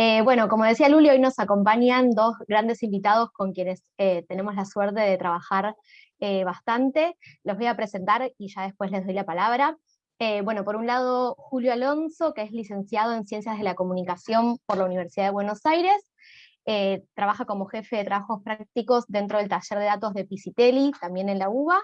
Eh, bueno, como decía Luli, hoy nos acompañan dos grandes invitados con quienes eh, tenemos la suerte de trabajar eh, bastante. Los voy a presentar y ya después les doy la palabra. bueno, por un lado, Julio Alonso, que es licenciado en Ciencias de la Comunicación por la Universidad de Buenos Aires, trabaja como jefe de trabajos prácticos dentro del taller de datos de Pisitelli, también en la UBA,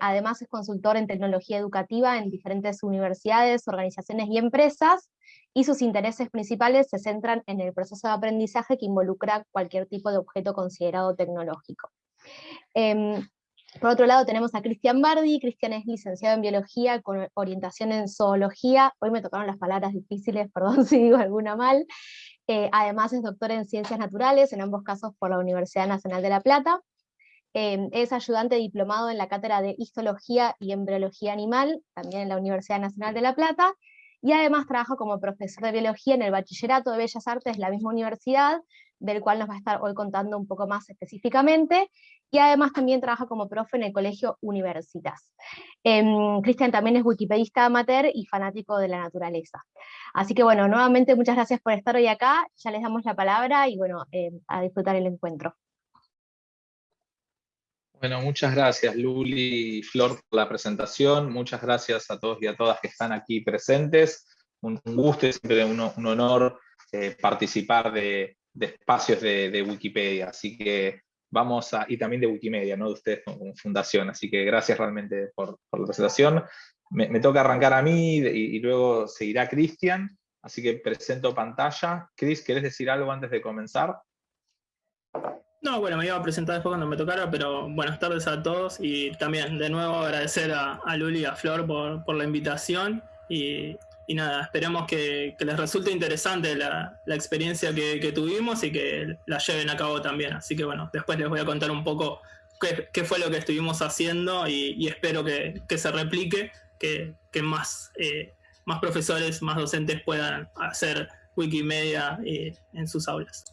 además es consultor en tecnología educativa en diferentes universidades, organizaciones y empresas, y sus intereses principales se centran en el proceso de aprendizaje que involucra cualquier tipo de objeto considerado tecnológico. Em, por otro lado tenemos a Cristian Bardi, Cristian es licenciado en Biología con orientación en Zoología, hoy me tocaron las palabras difíciles, perdón si digo alguna mal, eh, además es doctor en Ciencias Naturales, en ambos casos por la Universidad Nacional de La Plata, em, es ayudante diplomado en la cátedra de Histología y Embriología Animal, también en la Universidad Nacional de La Plata, y además trabaja como profesor de biología en el Bachillerato de Bellas Artes de la misma universidad, del cual nos va a estar hoy contando un poco más específicamente, y además también trabaja como profe en el Colegio Universitas. Em, Cristian también es wikipedista amateur y fanático de la naturaleza. Así que bueno, nuevamente muchas gracias por estar hoy acá, ya les damos la palabra y bueno, em, a disfrutar el encuentro. Bueno, muchas gracias Luli y Flor por la presentación, muchas gracias a todos y a todas que están aquí presentes, un, gusto y siempre un, honor eh, participar de, espacios de, Wikipedia, así que vamos a, y también de Wikimedia, ¿no? de ustedes como, fundación, así que gracias realmente por, la presentación. Me, toca arrancar a mí y, y luego seguirá Cristian, así que presento pantalla. Cris, ¿querés decir algo antes de comenzar? No, bueno, me iba a presentar después cuando me tocara, pero buenas tardes a todos y también de nuevo agradecer a, Luli y a Flor por, la invitación y, nada, esperemos que, les resulte interesante la, experiencia que, tuvimos y que la lleven a cabo también. Así que bueno, después les voy a contar un poco qué, fue lo que estuvimos haciendo y, espero que, se replique, que, más, eh, más profesores, más docentes puedan hacer Wikimedia eh, en sus aulas.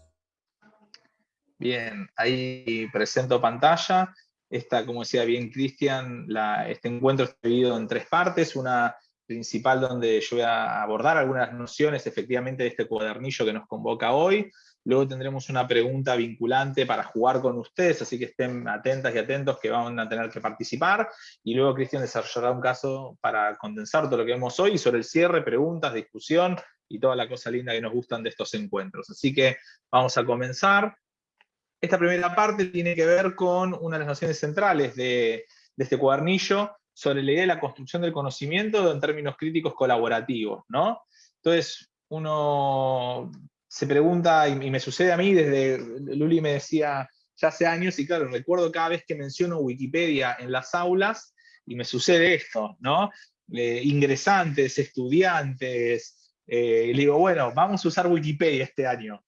Bien, ahí presento pantalla. Esta, como decía bien Cristian, este encuentro está dividido en tres partes. Una principal donde yo voy a abordar algunas nociones efectivamente de este cuadernillo que nos convoca hoy. Luego tendremos una pregunta vinculante para jugar con ustedes, así que estén atentas y atentos que van a tener que participar. Y luego Cristian desarrollará un caso para condensar todo lo que vemos hoy sobre el cierre, preguntas, discusión y toda la cosa linda que nos gustan de estos encuentros. Así que vamos a comenzar. Esta primera parte tiene que ver con una de las nociones centrales de, este cuadernillo, sobre la idea de la construcción del conocimiento en términos críticos colaborativos. ¿no? Entonces, uno se pregunta, y, me sucede a mí, desde Luli me decía ya hace años, y claro, recuerdo cada vez que menciono Wikipedia en las aulas, y me sucede esto, ¿no? Eh, ingresantes, estudiantes, eh, le digo, bueno, vamos a usar Wikipedia este año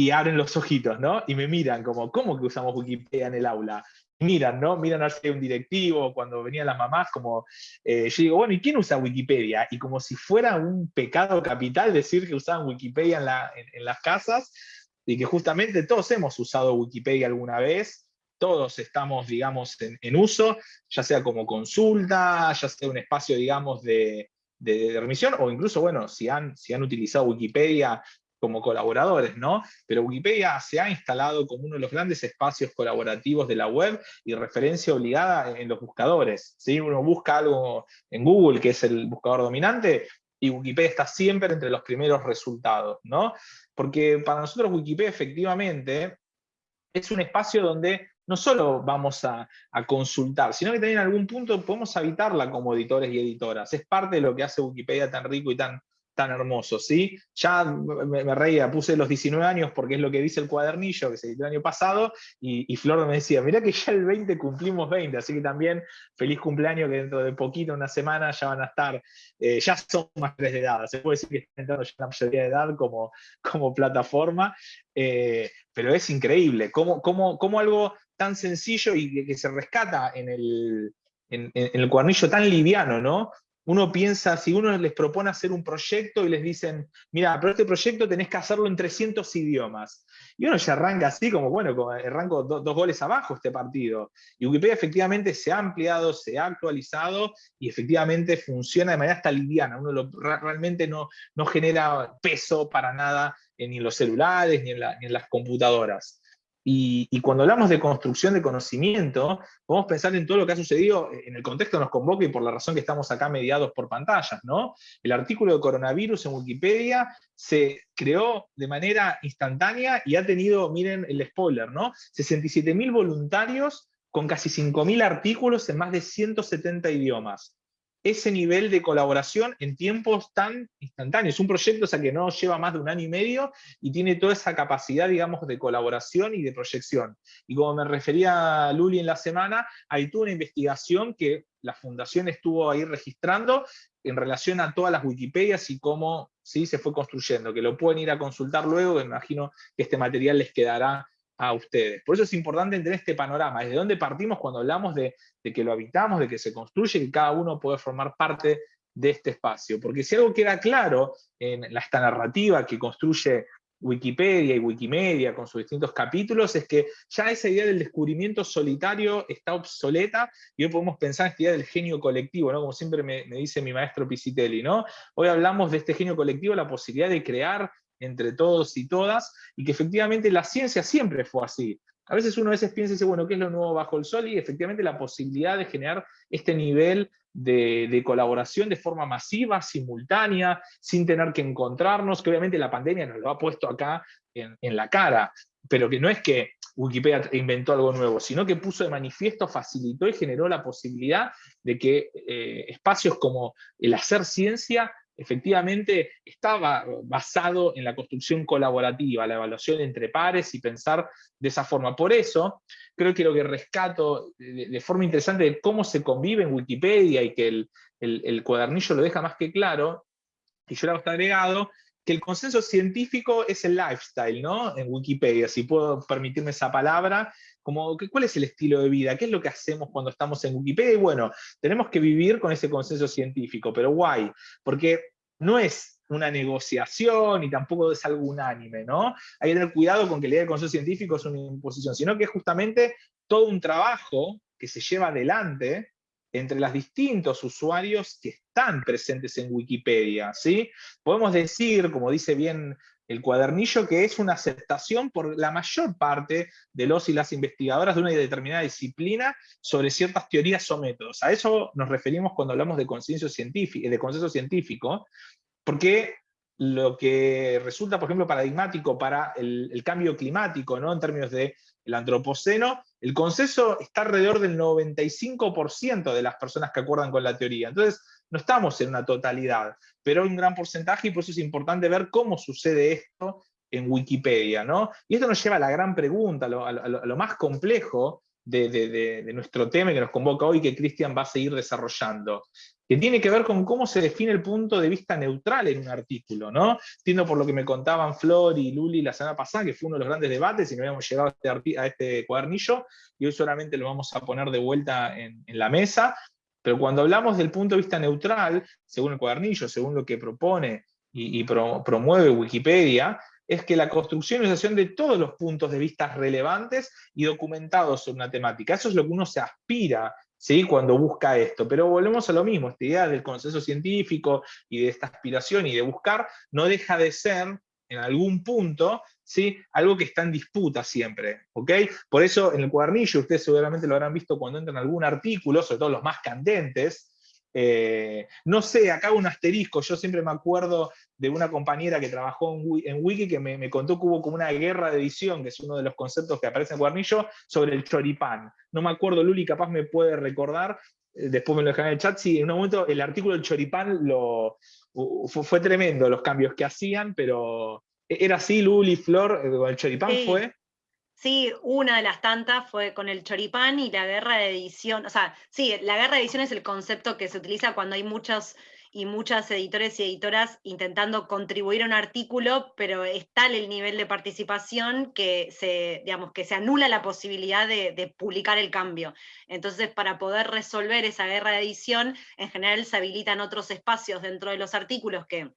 y abren los ojitos, ¿no? Y me miran como, ¿cómo que usamos Wikipedia en el aula? miran, ¿no? Miran a un directivo, cuando venían las mamás, como, eh, yo digo, bueno, ¿y quién usa Wikipedia? Y como si fuera un pecado capital decir que usaban Wikipedia en, las casas, y que justamente todos hemos usado Wikipedia alguna vez, todos estamos, digamos, en, uso, ya sea como consulta, ya sea un espacio, digamos, de, de, remisión, o incluso, bueno, si han, si han utilizado Wikipedia como colaboradores, ¿no? Pero Wikipedia se ha instalado como uno de los grandes espacios colaborativos de la web y referencia obligada en los buscadores. Si uno busca algo en Google, que es el buscador dominante, y Wikipedia está siempre entre los primeros resultados, ¿no? Porque para nosotros Wikipedia efectivamente es un espacio donde no solo vamos a, a, consultar, sino que también en algún punto podemos habitarla como editores y editoras. Es parte de lo que hace Wikipedia tan rico y tan tan hermoso, ¿sí? Ya me, reía, puse los 19 años porque es lo que dice el cuadernillo que se editó el año pasado, y, Flor me decía, mirá que ya el 20 cumplimos 20, así que también feliz cumpleaños que dentro de poquito, una semana, ya van a estar, eh, ya son más de edad, se puede decir que están entrando ya la mayoría de edad como, como plataforma, eh, pero es increíble, cómo, cómo, algo tan sencillo y que se rescata en el, en, el cuadernillo tan liviano, ¿no? Uno piensa, si uno les propone hacer un proyecto y les dicen, mira, pero este proyecto tenés que hacerlo en 300 idiomas. Y uno ya arranca así, como bueno, arranco dos goles abajo este partido. Y Wikipedia efectivamente se ha ampliado, se ha actualizado y efectivamente funciona de manera hasta liviana. Uno realmente no, no genera peso para nada ni en los celulares, ni en las computadoras. Y, cuando hablamos de construcción de conocimiento, podemos pensar en todo lo que ha sucedido en el contexto nos convoca y por la razón que estamos acá mediados por pantallas. ¿no? El artículo de coronavirus en Wikipedia se creó de manera instantánea y ha tenido, miren el spoiler, ¿no? 67.000 voluntarios con casi 5.000 artículos en más de 170 idiomas ese nivel de colaboración en tiempos tan instantáneos. Un proyecto sea, que no lleva más de un año y medio y tiene toda esa capacidad, digamos, de colaboración y de proyección. Y como me refería Luli en la semana, hay toda una investigación que la fundación estuvo ahí registrando en relación a todas las Wikipedias y cómo ¿sí? se fue construyendo, que lo pueden ir a consultar luego, me imagino que este material les quedará a ustedes. Por eso es importante entender este panorama, desde dónde partimos cuando hablamos de, que lo habitamos, de que se construye, que cada uno puede formar parte de este espacio. Porque si algo queda claro en esta narrativa que construye Wikipedia y Wikimedia con sus distintos capítulos, es que ya esa idea del descubrimiento solitario está obsoleta y hoy podemos pensar en esta idea del genio colectivo, ¿no? como siempre me, me dice mi maestro Pisitelli. ¿no? Hoy hablamos de este genio colectivo, la posibilidad de crear entre todos y todas, y que efectivamente la ciencia siempre fue así. A veces uno a veces piensa y dice, bueno, ¿qué es lo nuevo bajo el sol? Y efectivamente la posibilidad de generar este nivel de, colaboración de forma masiva, simultánea, sin tener que encontrarnos, que obviamente la pandemia nos lo ha puesto acá en, la cara, pero que no es que Wikipedia inventó algo nuevo, sino que puso de manifiesto, facilitó y generó la posibilidad de que eh, espacios como el hacer ciencia efectivamente estaba basado en la construcción colaborativa, la evaluación entre pares y pensar de esa forma. Por eso, creo que lo que rescato de, forma interesante de cómo se convive en Wikipedia y que el, cuadernillo lo deja más que claro, y yo le hago agregado, que el consenso científico es el lifestyle, ¿no? En Wikipedia, si puedo permitirme esa palabra, como, ¿cuál es el estilo de vida? ¿Qué es lo que hacemos cuando estamos en Wikipedia? Y bueno, tenemos que vivir con ese consenso científico, pero guay, porque no es una negociación y tampoco es algo unánime, ¿no? Hay que tener cuidado con que la idea del consenso científico es una imposición, sino que es justamente todo un trabajo que se lleva adelante entre los distintos usuarios que están presentes en Wikipedia, ¿sí? Podemos decir, como dice bien el cuadernillo, que es una aceptación por la mayor parte de los y las investigadoras de una determinada disciplina sobre ciertas teorías o métodos. A eso nos referimos cuando hablamos de consenso científico, de consenso científico porque lo que resulta, por ejemplo, paradigmático para el, cambio climático, ¿no? en términos del antropoceno, el consenso está alrededor del 95% de las personas que acuerdan con la teoría. Entonces, no estamos en una totalidad, pero hay un gran porcentaje y por eso es importante ver cómo sucede esto en Wikipedia. ¿no? Y esto nos lleva a la gran pregunta, a lo, más complejo de, nuestro tema que nos convoca hoy, que Cristian va a seguir desarrollando, que tiene que ver con cómo se define el punto de vista neutral en un artículo. ¿no? Entiendo por lo que me contaban Flor y Luli la semana pasada, que fue uno de los grandes debates y no habíamos llegado a este, a este cuadernillo, y hoy solamente lo vamos a poner de vuelta en la mesa, pero cuando hablamos del punto de vista neutral, según el cuadernillo, según lo que propone y, promueve Wikipedia, es que la construcción y organización de todos los puntos de vista relevantes y documentados sobre una temática. Eso es lo que uno se aspira ¿sí? cuando busca esto. Pero volvemos a lo mismo, esta idea del consenso científico y de esta aspiración y de buscar no deja de ser en algún punto, ¿sí? algo que está en disputa siempre. ¿ok? Por eso en el cuadernillo, ustedes seguramente lo habrán visto cuando entran en algún artículo, sobre todo los más candentes, eh, no sé, acá un asterisco, yo siempre me acuerdo de una compañera que trabajó en, Wiki que me, contó que hubo como una guerra de edición, que es uno de los conceptos que aparece en el cuadernillo, sobre el choripán. No me acuerdo, Luli capaz me puede recordar, eh, después me lo dejan en el chat, sí, en un momento el artículo del choripán lo, fue, tremendo los cambios que hacían, pero era así, Luli, Flor, eh, con el choripán fue. Sí, una de las tantas fue con el choripán y la guerra de edición. O sea, sí, la guerra de edición es el concepto que se utiliza cuando hay muchos y muchas editores y editoras intentando contribuir a un artículo, pero es tal el nivel de participación que se, digamos, que se anula la posibilidad de, de publicar el cambio. Entonces, para poder resolver esa guerra de edición, en general se habilitan otros espacios dentro de los artículos que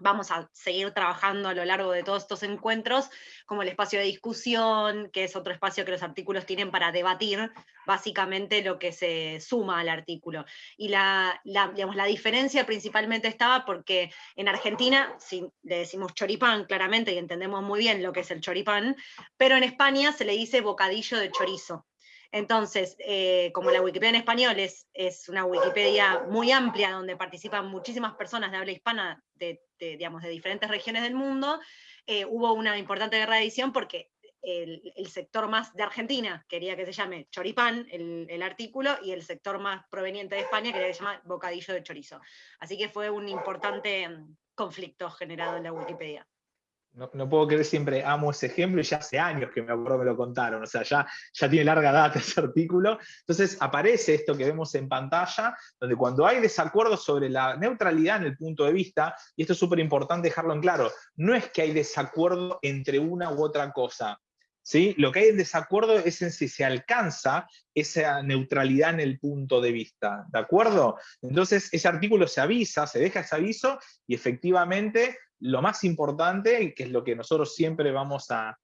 vamos a seguir trabajando a lo largo de todos estos encuentros, como el espacio de discusión, que es otro espacio que los artículos tienen para debatir básicamente lo que se suma al artículo. Y la, digamos, la diferencia principalmente estaba porque en Argentina, si le decimos choripán claramente y entendemos muy bien lo que es el choripán, pero en España se le dice bocadillo de chorizo. Entonces, eh, como la Wikipedia en español es, una Wikipedia muy amplia, donde participan muchísimas personas de habla hispana de, digamos, de diferentes regiones del mundo, eh, hubo una importante guerra de edición porque el, sector más de Argentina quería que se llame choripán, el, el, artículo, y el sector más proveniente de España quería que se llame bocadillo de chorizo. Así que fue un importante mm, conflicto generado en la Wikipedia. No, puedo creer, siempre amo ese ejemplo y ya hace años que me acuerdo me lo contaron, o sea, ya, ya tiene larga data ese artículo. Entonces aparece esto que vemos en pantalla, donde cuando hay desacuerdos sobre la neutralidad en el punto de vista, y esto es súper importante dejarlo en claro, no es que hay desacuerdo entre una u otra cosa, ¿sí? Lo que hay en desacuerdo es en si se alcanza esa neutralidad en el punto de vista, ¿de acuerdo? Entonces ese artículo se avisa, se deja ese aviso, y efectivamente lo más importante, que es lo que nosotros siempre vamos a,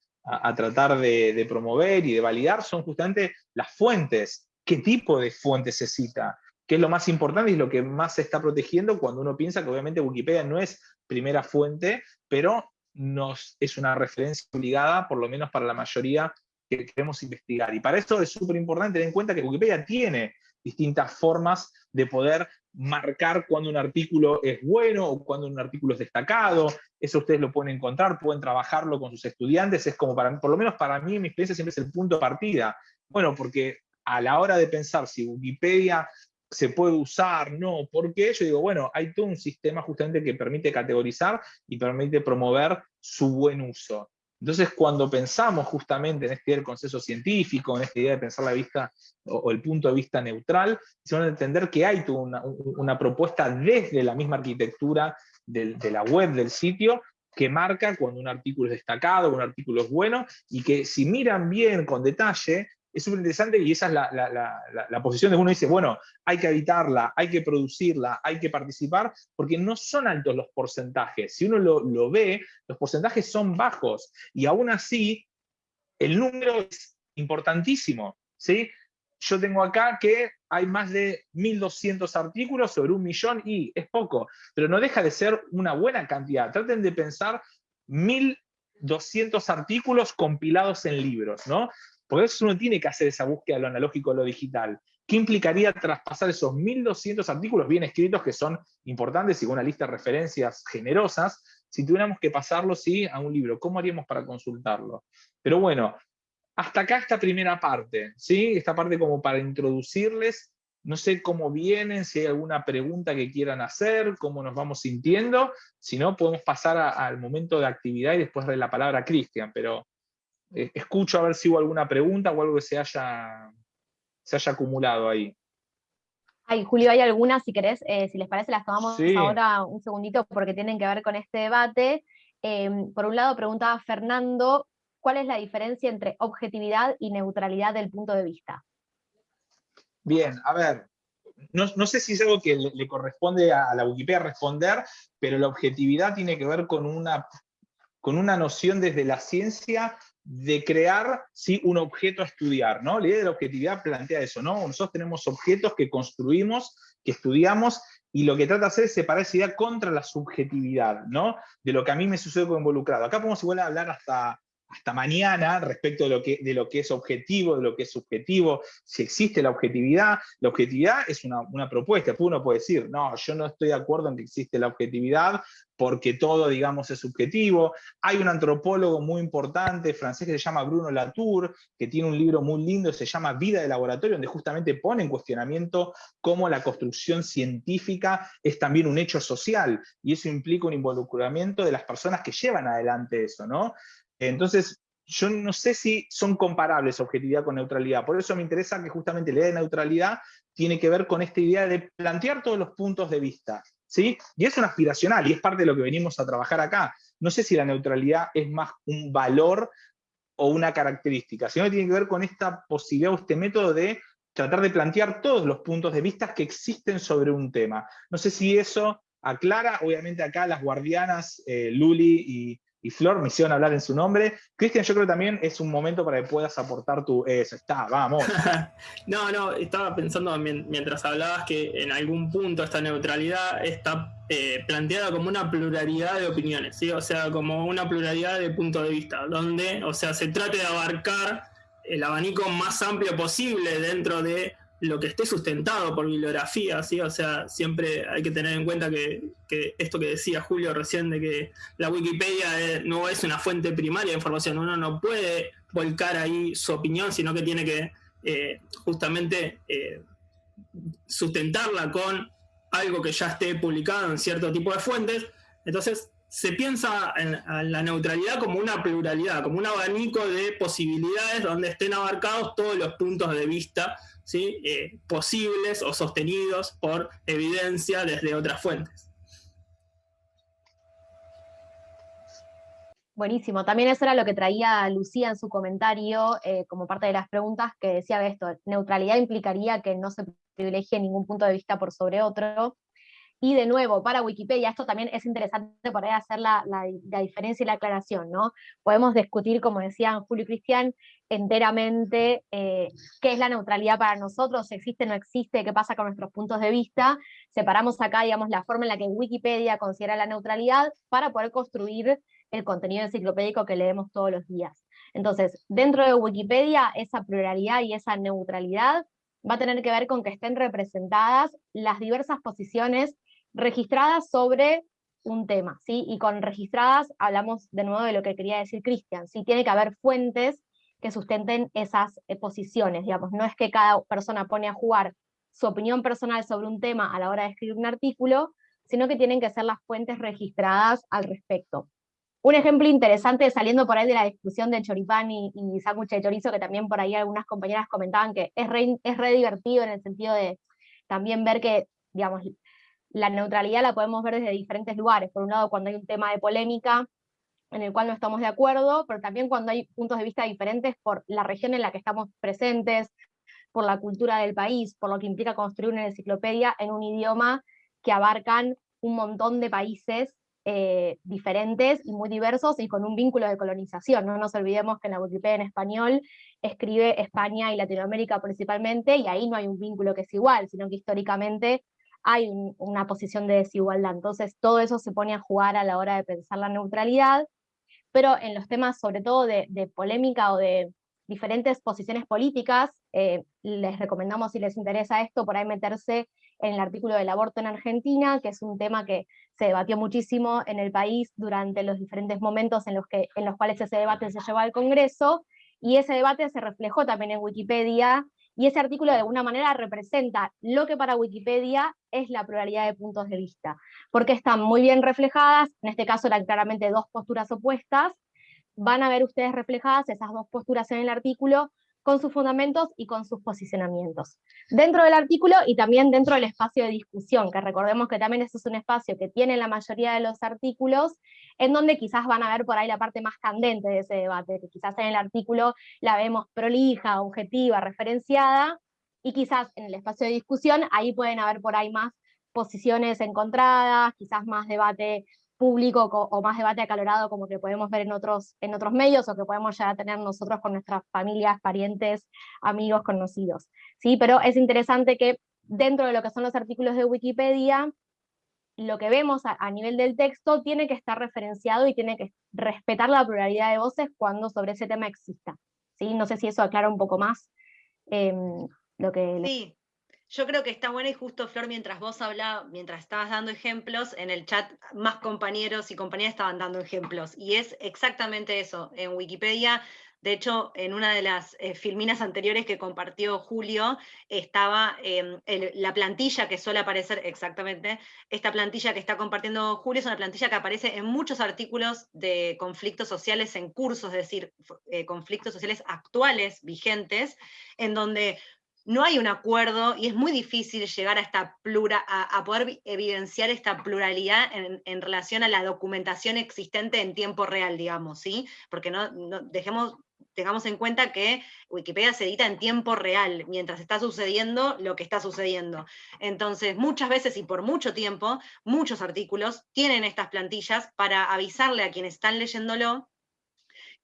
tratar de, promover y de validar, son justamente las fuentes. ¿Qué tipo de fuentes se cita? ¿Qué es lo más importante y lo que más se está protegiendo cuando uno piensa que obviamente Wikipedia no es primera fuente, pero nos, es una referencia obligada, por lo menos para la mayoría que queremos investigar. Y para esto es súper importante tener en cuenta que Wikipedia tiene distintas formas de poder marcar cuando un artículo es bueno o cuando un artículo es destacado. Eso ustedes lo pueden encontrar, pueden trabajarlo con sus estudiantes. Es como, para, por lo menos para mí, mi experiencia siempre es el punto de partida. Bueno, porque a la hora de pensar si Wikipedia se puede usar, no, porque yo digo, bueno, hay todo un sistema justamente que permite categorizar y permite promover su buen uso. Entonces, cuando pensamos justamente en este idea del consenso científico, en esta idea de pensar la vista o, el punto de vista neutral, se van a entender que hay una, una propuesta desde la misma arquitectura de la web del sitio que marca cuando un artículo es destacado, un artículo es bueno, y que si miran bien con detalle, es súper interesante y esa es la, posición de uno dice, bueno, hay que habitarla, hay que producirla, hay que participar, porque no son altos los porcentajes. Si uno lo, ve, los porcentajes son bajos y aún así el número es importantísimo. ¿sí? Yo tengo acá que hay más de 1.200 artículos sobre un millón y es poco, pero no deja de ser una buena cantidad. Traten de pensar 1.200 artículos compilados en libros, ¿no? Por eso uno tiene que hacer esa búsqueda de lo analógico a lo digital. ¿Qué implicaría traspasar esos 1.200 artículos bien escritos que son importantes y con una lista de referencias generosas, si tuviéramos que pasarlo ¿sí? a un libro? ¿Cómo haríamos para consultarlo? Pero bueno, hasta acá esta primera parte, ¿sí? esta parte como para introducirles, no sé cómo vienen, si hay alguna pregunta que quieran hacer, cómo nos vamos sintiendo, si no podemos pasar al momento de actividad y después de la palabra a Cristian, pero eh, escucho a ver si hubo alguna pregunta o algo que se haya, se haya acumulado ahí. Ay, Julio, hay algunas, si querés, eh, si les parece, las tomamos ahora un segundito porque tienen que ver con este debate. Em, por un lado, preguntaba Fernando, ¿cuál es la diferencia entre objetividad y neutralidad del punto de vista? Bien, a ver, no, sé si es algo que le, le, corresponde a la Wikipedia responder, pero la objetividad tiene que ver con una, con una noción desde la ciencia de crear ¿sí? un objeto a estudiar. ¿no? La idea de la objetividad plantea eso. ¿no? Nosotros tenemos objetos que construimos, que estudiamos, y lo que trata de hacer es separar esa idea contra la subjetividad, ¿no? de lo que a mí me sucede como involucrado. Acá podemos igual hablar hasta hasta mañana respecto de lo, que, de lo que es objetivo, de lo que es subjetivo, si existe la objetividad. La objetividad es una, propuesta, uno puede decir, no, yo no estoy de acuerdo en que existe la objetividad porque todo, digamos, es subjetivo. Hay un antropólogo muy importante, francés, que se llama Bruno Latour, que tiene un libro muy lindo, se llama Vida de Laboratorio, donde justamente pone en cuestionamiento cómo la construcción científica es también un hecho social, y eso implica un involucramiento de las personas que llevan adelante eso, ¿no? Entonces, yo no sé si son comparables objetividad con neutralidad, por eso me interesa que justamente la idea de neutralidad tiene que ver con esta idea de plantear todos los puntos de vista, ¿sí? Y es un aspiracional, y es parte de lo que venimos a trabajar acá. No sé si la neutralidad es más un valor o una característica, sino que tiene que ver con esta posibilidad o este método de tratar de plantear todos los puntos de vista que existen sobre un tema. No sé si eso a Clara, obviamente acá las guardianas eh, Luli y, Flor me hicieron hablar en su nombre. Cristian, yo creo que también es un momento para que puedas aportar tu... Eso, está, vamos. no, no, estaba pensando mientras hablabas que en algún punto esta neutralidad está eh, planteada como una pluralidad de opiniones, o sea, como una pluralidad de puntos de vista, donde, o sea, se trate de abarcar el abanico más amplio posible dentro de lo que esté sustentado por bibliografía, ¿sí? O sea, siempre hay que tener en cuenta que, esto que decía Julio recién de que la Wikipedia no es una fuente primaria de información, uno no puede volcar ahí su opinión, sino que tiene que eh, justamente eh, sustentarla con algo que ya esté publicado en cierto tipo de fuentes. Entonces, se piensa en, la neutralidad como una pluralidad, como un abanico de posibilidades donde estén abarcados todos los puntos de vista Eh, posibles o sostenidos por evidencia desde otras fuentes. Buenísimo, también eso era lo que traía Lucía en su comentario eh, como parte de las preguntas que decía esto, neutralidad implicaría que no se privilegie ningún punto de vista por sobre otro, y de nuevo, para Wikipedia, esto también es interesante por ahí hacer la, diferencia y la aclaración, ¿no? Podemos discutir, como decían Julio y Cristian, enteramente eh, qué es la neutralidad para nosotros, si existe o no existe, qué pasa con nuestros puntos de vista. Separamos acá, digamos, la forma en la que Wikipedia considera la neutralidad para poder construir el contenido enciclopédico que leemos todos los días. Entonces, dentro de Wikipedia, esa pluralidad y esa neutralidad va a tener que ver con que estén representadas las diversas posiciones registradas sobre un tema, ¿sí? Y con registradas hablamos de nuevo de lo que quería decir Cristian, ¿sí? Tiene que haber fuentes que sustenten esas eh, posiciones, digamos, no es que cada persona pone a jugar su opinión personal sobre un tema a la hora de escribir un artículo, sino que tienen que ser las fuentes registradas al respecto. Un ejemplo interesante, saliendo por ahí de la discusión de choripán y, y de chorizo, que también por ahí algunas compañeras comentaban que es es re divertido en el sentido de también ver que, digamos, la neutralidad la podemos ver desde diferentes lugares. Por un lado, cuando hay un tema de polémica en el cual no estamos de acuerdo, pero también cuando hay puntos de vista diferentes por la región en la que estamos presentes, por la cultura del país, por lo que implica construir una enciclopedia en un idioma que abarcan un montón de países eh, diferentes y muy diversos y con un vínculo de colonización. No nos olvidemos que en la Wikipedia en español escribe España y Latinoamérica principalmente, y ahí no hay un vínculo que es igual, sino que históricamente hay una posición de desigualdad. Entonces todo eso se pone a jugar a la hora de pensar la neutralidad, pero en los temas sobre todo de, polémica o de diferentes posiciones políticas, eh, les recomendamos si les interesa esto, por ahí meterse en el artículo del aborto en Argentina, que es un tema que se debatió muchísimo en el país durante los diferentes momentos en los, que, en los cuales ese debate se llevó al Congreso, y ese debate se reflejó también en Wikipedia, y ese artículo de alguna manera representa lo que para Wikipedia es la pluralidad de puntos de vista, porque están muy bien reflejadas, en este caso eran claramente dos posturas opuestas, van a ver ustedes reflejadas esas dos posturas en el artículo, con sus fundamentos y con sus posicionamientos. Dentro del artículo y también dentro del espacio de discusión, que recordemos que también eso es un espacio que tiene la mayoría de los artículos, en donde quizás van a ver por ahí la parte más candente de ese debate, que quizás en el artículo la vemos prolija, objetiva, referenciada, y quizás en el espacio de discusión ahí pueden haber por ahí más posiciones encontradas, quizás más debate público o más debate acalorado como que podemos ver en otros, en otros medios o que podemos ya tener nosotros con nuestras familias, parientes, amigos, conocidos. ¿sí? Pero es interesante que dentro de lo que son los artículos de Wikipedia, lo que vemos a, nivel del texto tiene que estar referenciado y tiene que respetar la pluralidad de voces cuando sobre ese tema exista. ¿sí? No sé si eso aclara un poco más em, lo que... yo creo que está bueno y justo, Flor, mientras vos hablabas, mientras estabas dando ejemplos, en el chat más compañeros y compañeras estaban dando ejemplos. Y es exactamente eso. En Wikipedia, de hecho, en una de las eh, filminas anteriores que compartió Julio, estaba em, la plantilla que suele aparecer exactamente. Esta plantilla que está compartiendo Julio es una plantilla que aparece en muchos artículos de conflictos sociales en cursos, es decir, eh, conflictos sociales actuales, vigentes, en donde no hay un acuerdo y es muy difícil llegar a, esta plura, a, poder evidenciar esta pluralidad en, relación a la documentación existente en tiempo real, digamos, ¿sí? Porque no, dejemos, tengamos en cuenta que Wikipedia se edita en tiempo real, mientras está sucediendo lo que está sucediendo. Entonces, muchas veces y por mucho tiempo, muchos artículos tienen estas plantillas para avisarle a quienes están leyéndolo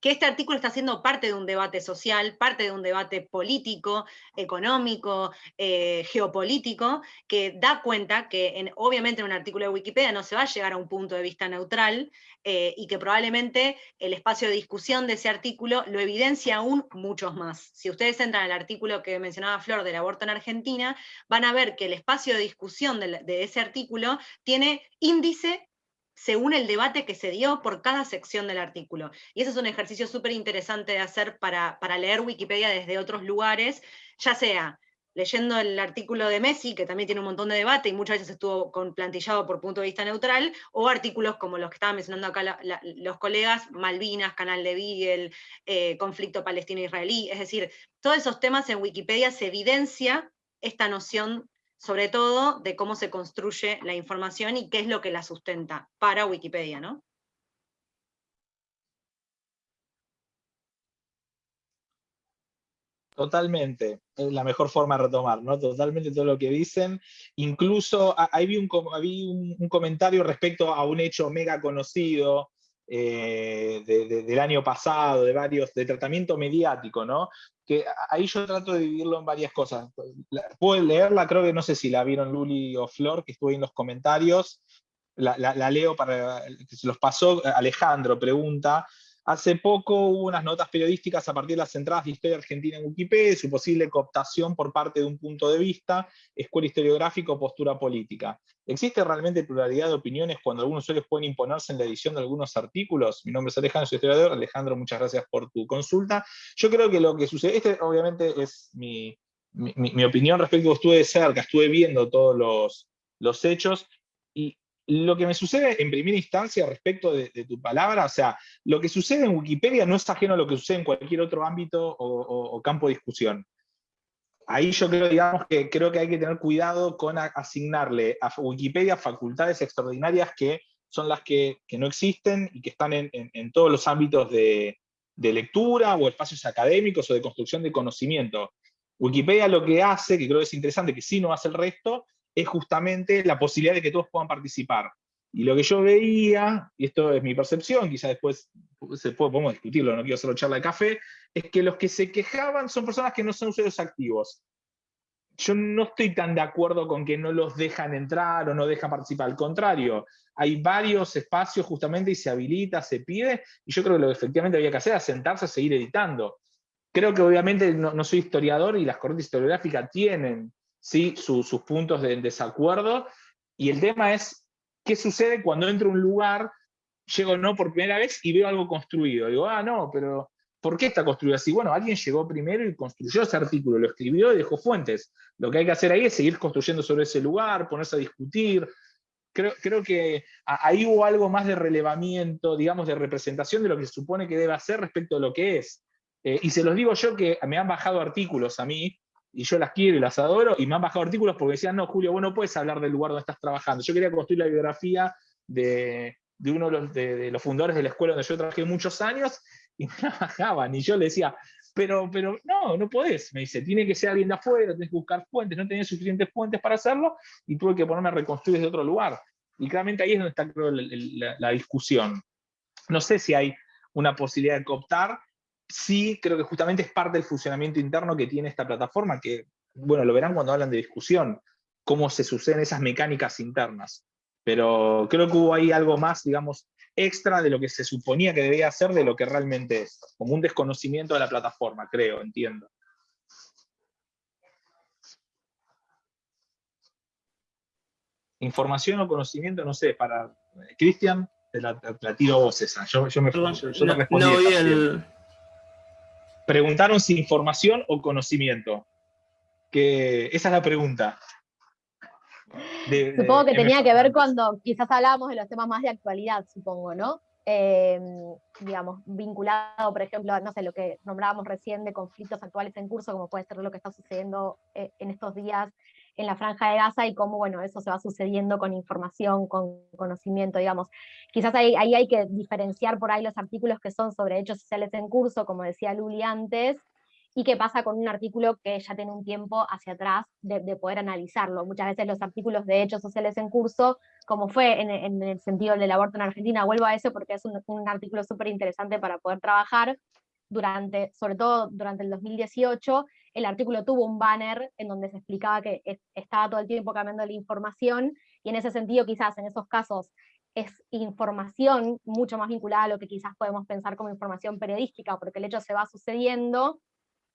que este artículo está siendo parte de un debate social, parte de un debate político, económico, eh, geopolítico, que da cuenta que obviamente en un artículo de Wikipedia no se va a llegar a un punto de vista neutral eh, y que probablemente el espacio de discusión de ese artículo lo evidencia aún muchos más. Si ustedes entran al artículo que mencionaba Flor del aborto en Argentina, van a ver que el espacio de discusión de ese artículo tiene índice según el debate que se dio por cada sección del artículo. Y ese es un ejercicio súper interesante de hacer para, para leer Wikipedia desde otros lugares, ya sea leyendo el artículo de Messi, que también tiene un montón de debate y muchas veces estuvo con, plantillado por punto de vista neutral, o artículos como los que estaban mencionando acá los colegas, Malvinas, Canal de Beagle, eh, conflicto palestino-israelí, es decir, todos esos temas en Wikipedia se evidencia esta noción sobre todo de cómo se construye la información y qué es lo que la sustenta para Wikipedia, ¿no? Totalmente, es la mejor forma de retomar, ¿no? Totalmente todo lo que dicen. Incluso ahí vi un, un, comentario respecto a un hecho mega conocido eh, del año pasado, de varios, de tratamiento mediático, ¿no? que ahí yo trato de dividirlo en varias cosas. Puedo leerla, creo que no sé si la vieron Luli o Flor, que estuvo en los comentarios, la, la leo para que se los pasó, Alejandro pregunta, Hace poco hubo unas notas periodísticas a partir de las entradas de Historia Argentina en Wikipedia, su posible cooptación por parte de un punto de vista, escuela historiográfica o postura política. ¿Existe realmente pluralidad de opiniones cuando algunos usuarios pueden imponerse en la edición de algunos artículos? Mi nombre es Alejandro, soy historiador. Alejandro, muchas gracias por tu consulta. Yo creo que lo que sucede, este obviamente es mi, opinión respecto, estuve de cerca, estuve viendo todos los, los hechos, y lo que me sucede en primera instancia respecto de, tu palabra, o sea, lo que sucede en Wikipedia no es ajeno a lo que sucede en cualquier otro ámbito o, campo de discusión. Ahí yo creo, digamos, que creo que hay que tener cuidado con asignarle a Wikipedia facultades extraordinarias que son las que, no existen y que están en, todos los ámbitos de, de lectura o espacios académicos o de construcción de conocimiento. Wikipedia lo que hace, que creo que es interesante, que sí no hace el resto, es justamente la posibilidad de que todos puedan participar. Y lo que yo veía, y esto es mi percepción, quizá después se puede, podemos discutirlo, no quiero hacerlo charla de café, es que los que se quejaban son personas que no son usuarios activos. Yo no estoy tan de acuerdo con que no los dejan entrar o no dejan participar, al contrario, hay varios espacios justamente y se habilita, se pide, y yo creo que lo que efectivamente había que hacer es sentarse a seguir editando. Creo que obviamente no, no soy historiador y las corrientes historiográficas tienen ¿sí? sus puntos de desacuerdo, y el tema es, ¿qué sucede cuando entro a un lugar, llego no por primera vez y veo algo construido? Digo, ah, no, pero ¿por qué está construido así? Bueno, alguien llegó primero y construyó ese artículo, lo escribió y dejó fuentes. Lo que hay que hacer ahí es seguir construyendo sobre ese lugar, ponerse a discutir, Creo, creo, que ahí hubo algo más de relevamiento, digamos, de representación de lo que se supone que debe hacer respecto a lo que es. Eh, y se los digo yo que me han bajado artículos a mí y yo las quiero y las adoro, y me han bajado artículos porque decían, no, Julio, vos no puedes hablar del lugar donde estás trabajando. Yo quería construir la biografía de, uno de los, fundadores de la escuela donde yo trabajé muchos años, y me la bajaban, y yo le decía, pero, pero no, no podés, me dice, tiene que ser alguien de afuera, tenés que buscar fuentes, no tenés suficientes fuentes para hacerlo, y tuve que ponerme a reconstruir desde otro lugar. Y claramente ahí es donde está la, la discusión. No sé si hay una posibilidad de cooptar, sí creo que justamente es parte del funcionamiento interno que tiene esta plataforma, que, bueno, lo verán cuando hablan de discusión, cómo se suceden esas mecánicas internas. Pero creo que hubo ahí algo más, digamos, extra de lo que se suponía que debía hacer de lo que realmente es, como un desconocimiento de la plataforma, creo, entiendo. Información o conocimiento, no sé, para Cristian, te la, tiro vos esa. Yo, me respondí. Preguntaron si información o conocimiento. Que esa es la pregunta. supongo que tenía que ver cuando quizás hablábamos de los temas más de actualidad, supongo, ¿no? Eh, digamos, vinculado, por ejemplo, no sé, lo que nombrábamos recién de conflictos actuales en curso, como puede ser lo que está sucediendo eh, en estos días en la franja de Gaza y cómo, bueno, eso se va sucediendo con información, con conocimiento, digamos. Quizás ahí, ahí hay que diferenciar por ahí los artículos que son sobre hechos sociales en curso, como decía Luli antes, y qué pasa con un artículo que ya tiene un tiempo hacia atrás de, poder analizarlo. Muchas veces los artículos de hechos sociales en curso, como fue en, el sentido del aborto en Argentina, vuelvo a eso porque es un, un artículo súper interesante para poder trabajar, durante, sobre todo durante el 2018, el artículo tuvo un banner en donde se explicaba que estaba todo el tiempo cambiando la información, y en ese sentido quizás en esos casos es información mucho más vinculada a lo que quizás podemos pensar como información periodística, porque el hecho se va sucediendo,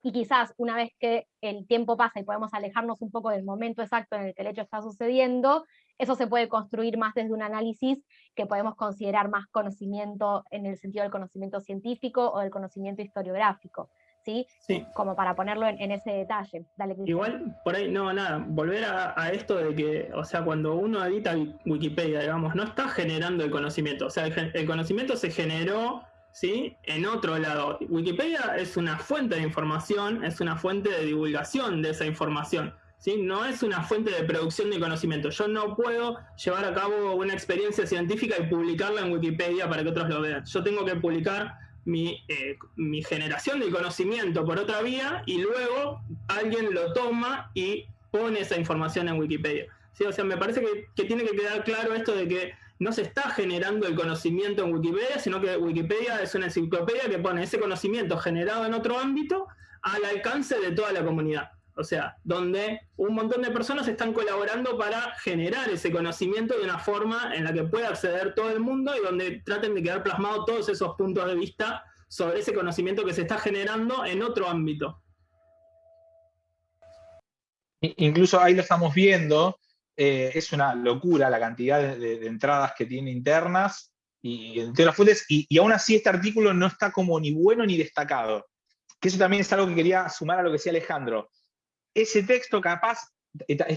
y quizás una vez que el tiempo pasa y podemos alejarnos un poco del momento exacto en el que el hecho está sucediendo, eso se puede construir más desde un análisis que podemos considerar más conocimiento en el sentido del conocimiento científico o del conocimiento historiográfico. ¿Sí? sí. Como para ponerlo en, ese detalle. Igual, por ahí, no, nada, volver a, esto de que, o sea, cuando uno edita Wikipedia, digamos, no está generando el conocimiento, o sea, el conocimiento se generó ¿sí? En otro lado, Wikipedia es una fuente de información, es una fuente de divulgación de esa información. ¿Sí? No es una fuente de producción de conocimiento. Yo no puedo llevar a cabo una experiencia científica y publicarla en Wikipedia para que otros lo vean. Yo tengo que publicar mi, eh, generación de conocimiento por otra vía y luego alguien lo toma y pone esa información en Wikipedia. O sea, me parece que tiene que quedar claro esto de que no se está generando el conocimiento en Wikipedia, sino que Wikipedia es una enciclopedia que pone ese conocimiento generado en otro ámbito al alcance de toda la comunidad. O sea, donde un montón de personas están colaborando para generar ese conocimiento de una forma en la que pueda acceder todo el mundo y donde traten de quedar plasmados todos esos puntos de vista sobre ese conocimiento que se está generando en otro ámbito. Incluso ahí lo estamos viendo, eh, es una locura la cantidad de, entradas que tiene internas y entre las fuentes, y, aún así este artículo no está como ni bueno ni destacado. Que eso también es algo que quería sumar a lo que decía Alejandro. Ese texto capaz,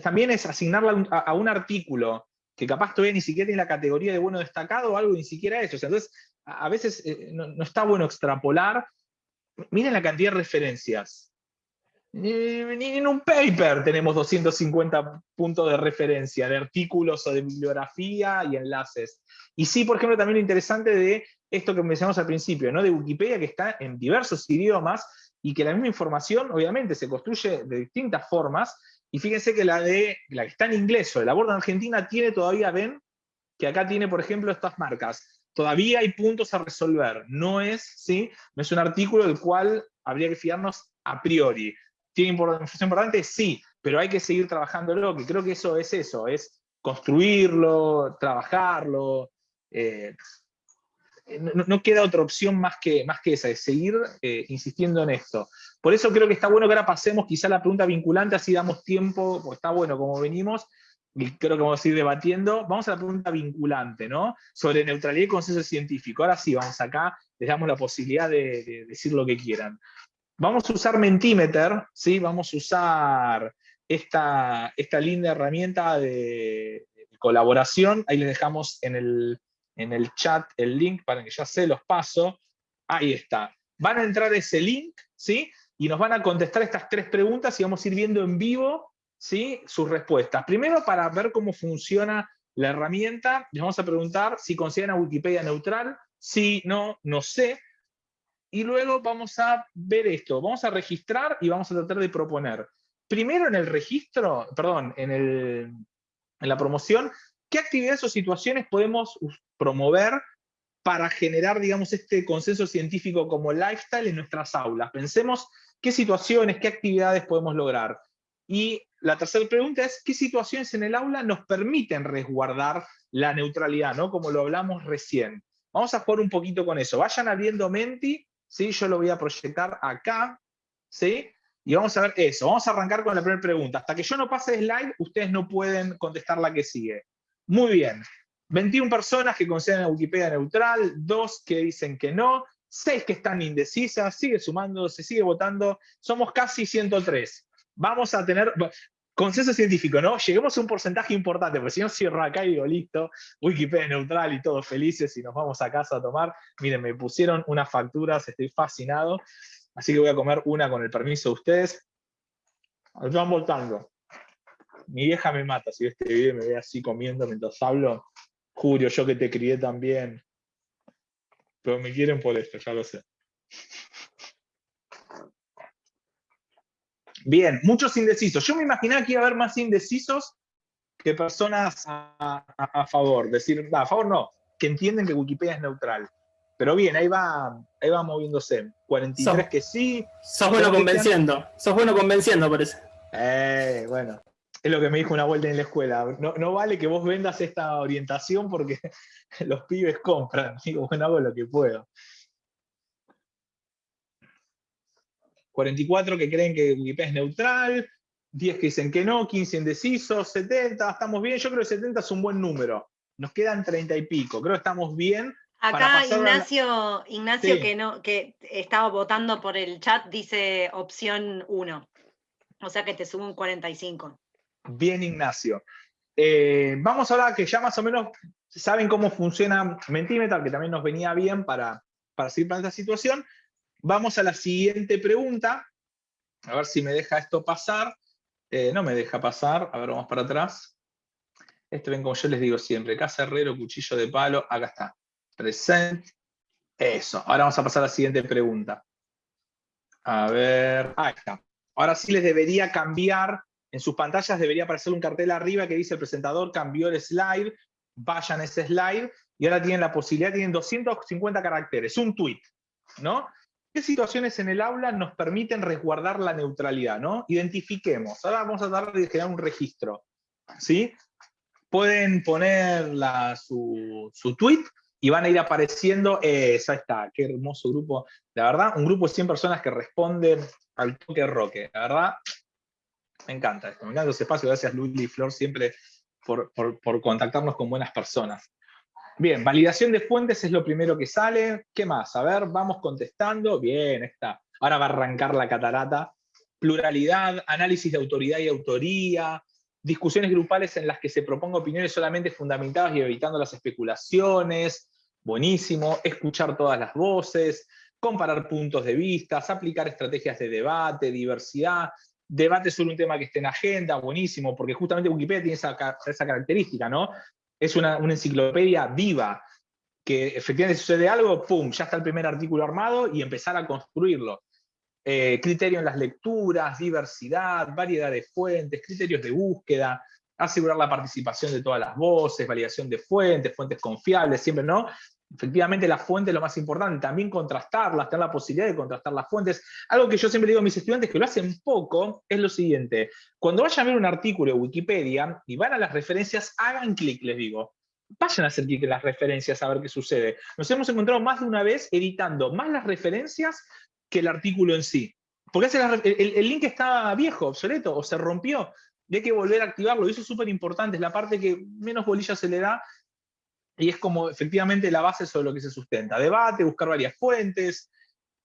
también es asignarle a, un artículo que capaz todavía ni siquiera tiene la categoría de bueno destacado o algo, ni siquiera eso. entonces, a, veces eh, no, no, está bueno extrapolar. Miren la cantidad de referencias. Ni, en un paper tenemos 250 puntos de referencia, de artículos o de bibliografía y enlaces. Y sí, por ejemplo, también lo interesante de esto que mencionamos al principio, ¿no? de Wikipedia, que está en diversos idiomas y que la misma información, obviamente, se construye de distintas formas. Y fíjense que la, de, la que está en inglés o de la borda en Argentina tiene todavía, ven, que acá tiene, por ejemplo, estas marcas. Todavía hay puntos a resolver. No es, ¿sí? no es un artículo del cual habría que fiarnos a priori. ¿Tiene información importante? Sí, pero hay que seguir trabajándolo, que creo que eso es eso, es construirlo, trabajarlo. Eh, no, queda otra opción más que, más que esa, es seguir eh, insistiendo en esto. Por eso creo que está bueno que ahora pasemos quizá la pregunta vinculante, así damos tiempo, porque está bueno como venimos, y creo que vamos a ir debatiendo. Vamos a la pregunta vinculante, ¿no? Sobre neutralidad y consenso científico. Ahora sí, vamos acá, les damos la posibilidad de decir lo que quieran. Vamos a usar Mentimeter, ¿sí? vamos a usar esta, esta linda herramienta de, colaboración. Ahí les dejamos en el, en el chat el link para que ya se los paso. Ahí está. Van a entrar ese link, ¿sí? Y nos van a contestar estas tres preguntas y vamos a ir viendo en vivo ¿sí? sus respuestas. Primero, para ver cómo funciona la herramienta, les vamos a preguntar si consideran a Wikipedia neutral. Sí, no, no sé y luego vamos a ver esto, vamos a registrar y vamos a tratar de proponer. Primero en el registro, perdón, en, en la promoción, ¿qué actividades o situaciones podemos promover para generar, digamos, este consenso científico como lifestyle en nuestras aulas? Pensemos qué situaciones, qué actividades podemos lograr. Y la tercera pregunta es, ¿qué situaciones en el aula nos permiten resguardar la neutralidad, ¿no? como lo hablamos recién? Vamos a jugar un poquito con eso. Vayan abriendo Menti ¿sí? Yo lo voy a proyectar acá, ¿sí? Y vamos a ver eso. Vamos a arrancar con la primera pregunta. Hasta que yo no pase slide, ustedes no pueden contestar la que sigue. Muy bien. 21 personas que consideran a Wikipedia neutral, 2 que dicen que no, 6 que están indecisas, sigue sumando, se sigue votando, somos casi 103. Vamos a tener, consenso científico, ¿no? Lleguemos a un porcentaje importante, porque si no cierro acá y digo, listo, Wikipedia neutral y todos felices y nos vamos a casa a tomar. Miren, me pusieron unas facturas, estoy fascinado, así que voy a comer una con el permiso de ustedes. Están votando. Mi vieja me mata si este video me ve así comiendo mientras hablo. Julio, yo que te crié también. Pero me quieren por esto, ya lo sé. Bien, muchos indecisos. Yo me imaginaba que iba a haber más indecisos que personas a, favor. Decir, a favor no, que entienden que Wikipedia es neutral. Pero bien, ahí va, ahí va moviéndose. 43 que sí. Sos bueno convenciendo. Sos bueno convenciendo, parece. Eh, bueno. Es lo que me dijo una vuelta en la escuela. No, no vale que vos vendas esta orientación porque los pibes compran. Digo, bueno, hago lo que puedo. 44 que creen que Wikipedia es neutral, 10 que dicen que no, 15 indecisos, 70, estamos bien, yo creo que 70 es un buen número. Nos quedan 30 y pico, creo que estamos bien. Acá Ignacio, Ignacio que, no, que estaba votando por el chat, dice opción 1. O sea que te subo un 45. Bien, Ignacio. Eh, vamos ahora que ya más o menos saben cómo funciona Mentimeter, que también nos venía bien para, para seguir para esta situación. Vamos a la siguiente pregunta. A ver si me deja esto pasar. Eh, no me deja pasar. A ver, vamos para atrás. Este ven como yo les digo siempre. Casa herrero, cuchillo de palo. Acá está. Present. Eso. Ahora vamos a pasar a la siguiente pregunta. A ver. Ahí está. Ahora sí les debería cambiar. En sus pantallas debería aparecer un cartel arriba que dice el presentador cambió el slide. Vayan a ese slide. Y ahora tienen la posibilidad, tienen 250 caracteres. Un tweet. ¿no? ¿Qué situaciones en el aula nos permiten resguardar la neutralidad? ¿no? Identifiquemos. Ahora vamos a tratar de crear un registro. ¿sí? Pueden poner su, tweet y van a ir apareciendo, eh, esa está, qué hermoso grupo. La verdad, un grupo de 100 personas que responden al toque roque. La verdad, me encanta esto. Me encanta ese espacio. Gracias, Luis y Flor, siempre por, por contactarnos con buenas personas. Bien, validación de fuentes es lo primero que sale. ¿Qué más? A ver, vamos contestando. Bien, está. Ahora va a arrancar la catarata. Pluralidad, análisis de autoridad y autoría, discusiones grupales en las que se proponga opiniones solamente fundamentadas y evitando las especulaciones. Buenísimo. Escuchar todas las voces, comparar puntos de vista, aplicar estrategias de debate, diversidad, debate sobre un tema que esté en agenda, buenísimo, porque justamente Wikipedia tiene esa, característica, ¿no? es una, enciclopedia viva, que efectivamente sucede algo, ¡pum!, ya está el primer artículo armado y empezar a construirlo. Eh, criterio en las lecturas, diversidad, variedad de fuentes, criterios de búsqueda, asegurar la participación de todas las voces, validación de fuentes, fuentes confiables, siempre, ¿no? Efectivamente la fuente es lo más importante, también contrastarlas, tener la posibilidad de contrastar las fuentes. Algo que yo siempre digo a mis estudiantes que lo hacen poco es lo siguiente, cuando vayan a ver un artículo de Wikipedia y van a las referencias, hagan clic, les digo. Vayan a hacer clic en las referencias a ver qué sucede. Nos hemos encontrado más de una vez editando más las referencias que el artículo en sí. Porque el, el link está viejo, obsoleto, o se rompió, y hay que volver a activarlo, y eso es súper importante, es la parte que menos bolilla se le da y es como efectivamente la base sobre lo que se sustenta. Debate, buscar varias fuentes,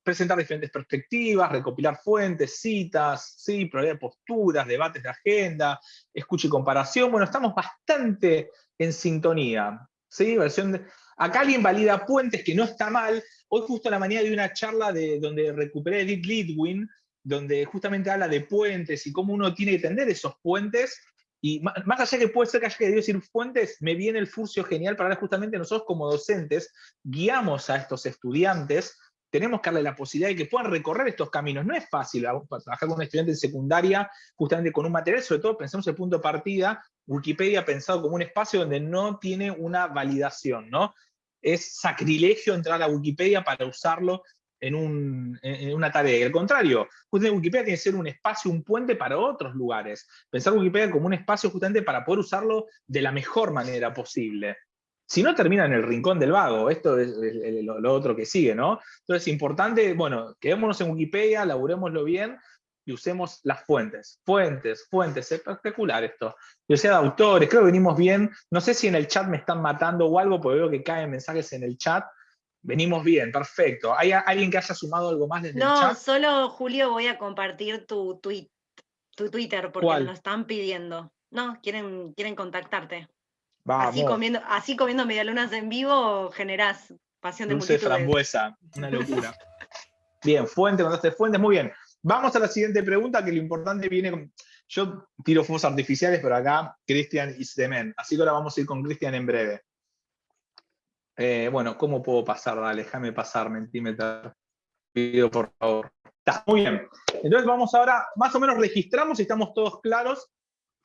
presentar diferentes perspectivas, recopilar fuentes, citas, ¿sí? proveer posturas, debates de agenda, escucha y comparación. Bueno, estamos bastante en sintonía. ¿sí? Versión. Acá alguien valida puentes, que no está mal. Hoy justo a la mañana de una charla de, donde recuperé Edith Lidwin, donde justamente habla de puentes y cómo uno tiene que tender esos puentes y más allá que puede ser que haya que decir fuentes, me viene el furcio genial para ver justamente nosotros como docentes guiamos a estos estudiantes, tenemos que darle la posibilidad de que puedan recorrer estos caminos. No es fácil trabajar con un estudiante en secundaria justamente con un material, sobre todo pensemos el punto de partida, Wikipedia pensado como un espacio donde no tiene una validación, ¿no? Es sacrilegio entrar a Wikipedia para usarlo en, una tarea. Y al contrario, justamente Wikipedia tiene que ser un espacio, un puente para otros lugares. Pensar Wikipedia como un espacio justamente para poder usarlo de la mejor manera posible. Si no, termina en el rincón del vago. Esto es, lo, otro que sigue, ¿no? Entonces es importante, bueno, quedémonos en Wikipedia, laburémoslo bien, y usemos las fuentes. Fuentes, fuentes, es espectacular esto. Yo sea de autores, creo que venimos bien. No sé si en el chat me están matando o algo, porque veo que caen mensajes en el chat. Venimos bien, perfecto. ¿Hay alguien que haya sumado algo más desde no, el chat? No, solo Julio voy a compartir tu, tweet, tu Twitter porque lo están pidiendo. No, quieren, quieren contactarte. Así comiendo, así comiendo medialunas en vivo generás pasión de Dulce frambuesa, una locura. bien, fuente, contaste fuentes, muy bien. Vamos a la siguiente pregunta, que lo importante viene con... Yo tiro fuegos artificiales, pero acá Cristian y Semen. Así que ahora vamos a ir con Cristian en breve. Eh, bueno, ¿cómo puedo pasar? Dale, déjame pasar, Mentimeter. Pido por favor. Está muy bien. Entonces vamos ahora, más o menos registramos y estamos todos claros,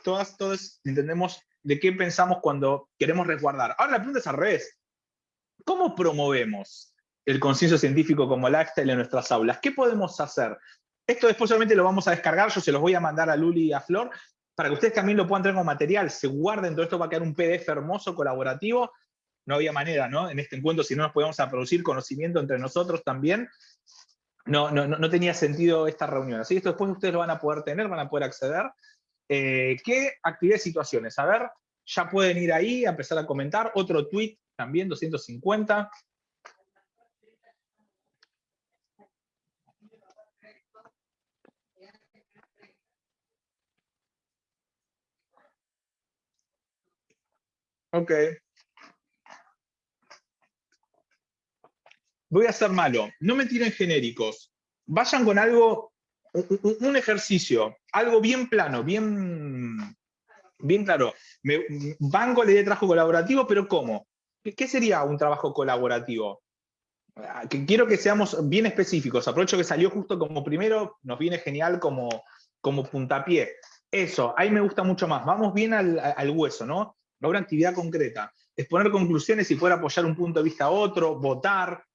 todas, todos entendemos de qué pensamos cuando queremos resguardar. Ahora la pregunta es al revés. ¿Cómo promovemos el consenso científico como lifestyle en nuestras aulas? ¿Qué podemos hacer? Esto después solamente lo vamos a descargar, yo se los voy a mandar a Luli y a Flor, para que ustedes también lo puedan tener como material, se guarden, todo esto va a quedar un PDF hermoso, colaborativo, no había manera, ¿no? En este encuentro, si no nos podíamos a producir conocimiento entre nosotros también, no, no, no tenía sentido esta reunión. Así que esto después ustedes lo van a poder tener, van a poder acceder. Eh, ¿Qué actividades y situaciones? A ver, ya pueden ir ahí a empezar a comentar. Otro tweet también, 250. Ok. Voy a ser malo, no me tiren genéricos, vayan con algo, un, ejercicio, algo bien plano, bien, bien claro. Me, banco le de trabajo colaborativo, pero ¿cómo? ¿Qué, sería un trabajo colaborativo? Ah, que quiero que seamos bien específicos. Aprovecho que salió justo como primero, nos viene genial como, como puntapié. Eso, ahí me gusta mucho más. Vamos bien al, hueso, ¿no? Una actividad concreta. Exponer conclusiones y poder apoyar un punto de vista a otro, votar,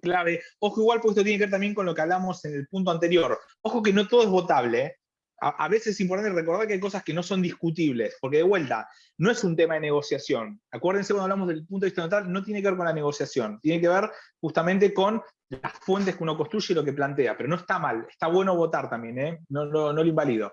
clave. Ojo igual, porque esto tiene que ver también con lo que hablamos en el punto anterior. Ojo que no todo es votable. ¿eh? A, veces es importante recordar que hay cosas que no son discutibles, porque de vuelta, no es un tema de negociación. Acuérdense cuando hablamos del punto de vista neutral, no tiene que ver con la negociación, tiene que ver justamente con las fuentes que uno construye y lo que plantea, pero no está mal, está bueno votar también, ¿eh? no, no, no lo invalido.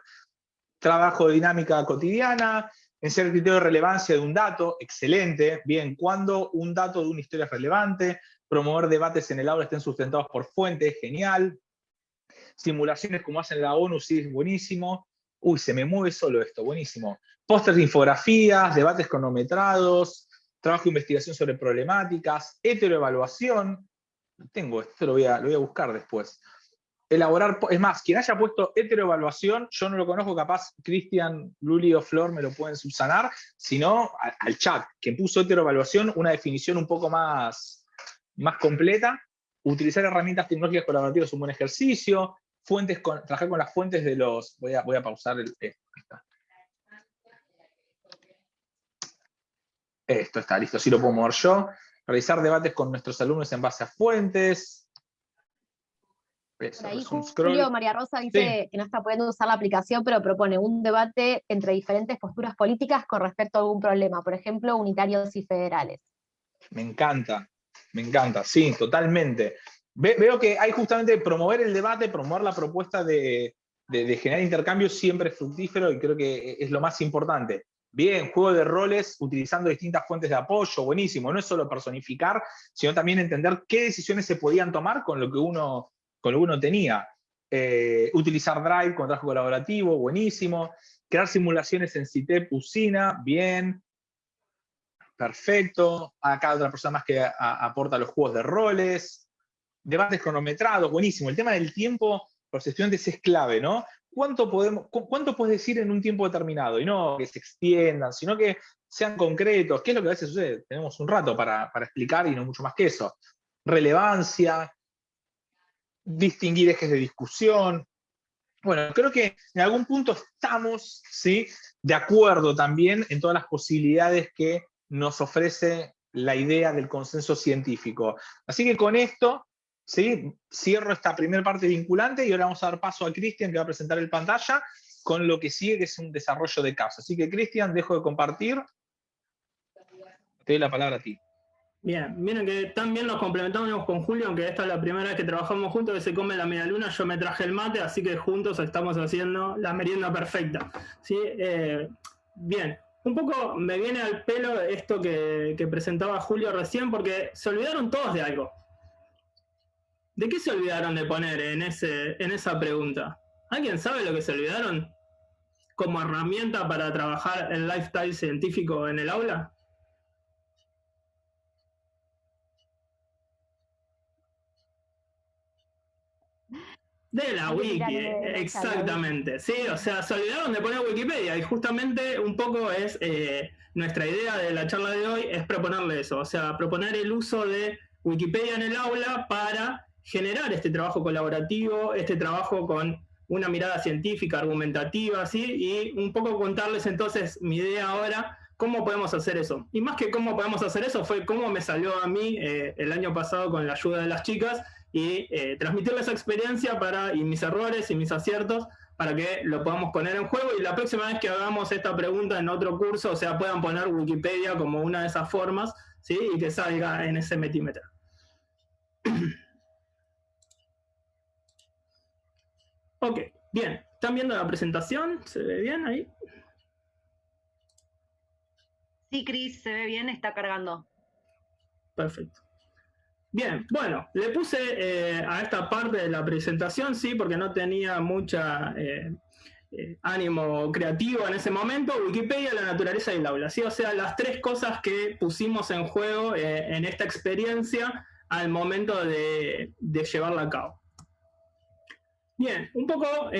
Trabajo de dinámica cotidiana, en ser criterio de relevancia de un dato, excelente, bien, cuando un dato de una historia es relevante, promover debates en el aula estén sustentados por fuentes, genial. Simulaciones como hacen la ONU, sí, es buenísimo. Uy, se me mueve solo esto, buenísimo. Póster de infografías, debates cronometrados, trabajo de investigación sobre problemáticas, heteroevaluación. Tengo esto, lo voy a, buscar después. Elaborar, es más, quien haya puesto heteroevaluación, yo no lo conozco, capaz Cristian, Luli o Flor me lo pueden subsanar, sino al chat, quien puso heteroevaluación, una definición un poco más, más completa. Utilizar herramientas tecnológicas colaborativas es un buen ejercicio. Fuentes trabajar con las fuentes de los... Voy a, voy a pausar el, esto. Esto está listo, así lo puedo mover yo. Realizar debates con nuestros alumnos en base a fuentes. Por ahí Julio María Rosa dice que no está pudiendo usar la aplicación, pero propone un debate entre diferentes posturas políticas con respecto a algún problema, por ejemplo, unitarios y federales. Me encanta, me encanta, sí, totalmente. veo que hay justamente promover el debate, promover la propuesta de, generar intercambios siempre es fructífero y creo que es lo más importante. Bien, juego de roles utilizando distintas fuentes de apoyo, buenísimo. No es solo personificar, sino también entender qué decisiones se podían tomar con lo que uno, tenía. Eh, utilizar Drive con trabajo colaborativo, buenísimo. Crear simulaciones en CITEP, Usina, bien. Perfecto. Acá otra persona más que aporta los juegos de roles. Debates cronometrados, buenísimo. El tema del tiempo para los estudiantes es clave, ¿no? ¿Cuánto, podemos, ¿Cuánto puedes decir en un tiempo determinado? Y no que se extiendan, sino que sean concretos. ¿Qué es lo que a veces sucede? Tenemos un rato para, para explicar y no mucho más que eso. Relevancia, distinguir ejes de discusión, bueno, creo que en algún punto estamos ¿sí? de acuerdo también en todas las posibilidades que nos ofrece la idea del consenso científico. Así que con esto, ¿sí? cierro esta primera parte vinculante y ahora vamos a dar paso a Cristian que va a presentar el pantalla con lo que sigue, que es un desarrollo de caso. Así que Cristian, dejo de compartir. Te doy la palabra a ti. Bien, miren que también nos complementamos con Julio, aunque esta es la primera vez que trabajamos juntos, que se come la media luna, yo me traje el mate, así que juntos estamos haciendo la merienda perfecta. ¿sí? Eh, bien, un poco me viene al pelo esto que, presentaba Julio recién, porque se olvidaron todos de algo. ¿De qué se olvidaron de poner en, ese, en esa pregunta? ¿Alguien sabe lo que se olvidaron como herramienta para trabajar el lifestyle científico en el aula? De la wiki, exactamente. Sí, o sea, se olvidaron de poner Wikipedia y justamente un poco es eh, nuestra idea de la charla de hoy es proponerle eso, o sea, proponer el uso de Wikipedia en el aula para generar este trabajo colaborativo, este trabajo con una mirada científica, argumentativa, ¿sí? Y un poco contarles entonces mi idea ahora, cómo podemos hacer eso. Y más que cómo podemos hacer eso, fue cómo me salió a mí eh, el año pasado con la ayuda de las chicas y eh, transmitirles esa experiencia para, y mis errores y mis aciertos para que lo podamos poner en juego y la próxima vez que hagamos esta pregunta en otro curso, o sea, puedan poner Wikipedia como una de esas formas, ¿sí? Y que salga en ese metímetro. ok, bien. ¿Están viendo la presentación? ¿Se ve bien ahí? Sí, Cris, se ve bien, está cargando. Perfecto. Bien, bueno, le puse eh, a esta parte de la presentación, sí, porque no tenía mucha eh, eh, ánimo creativo en ese momento, Wikipedia, la naturaleza y el aula, ¿sí? O sea, las tres cosas que pusimos en juego en esta experiencia al momento de, de llevarla a cabo. Bien, un poco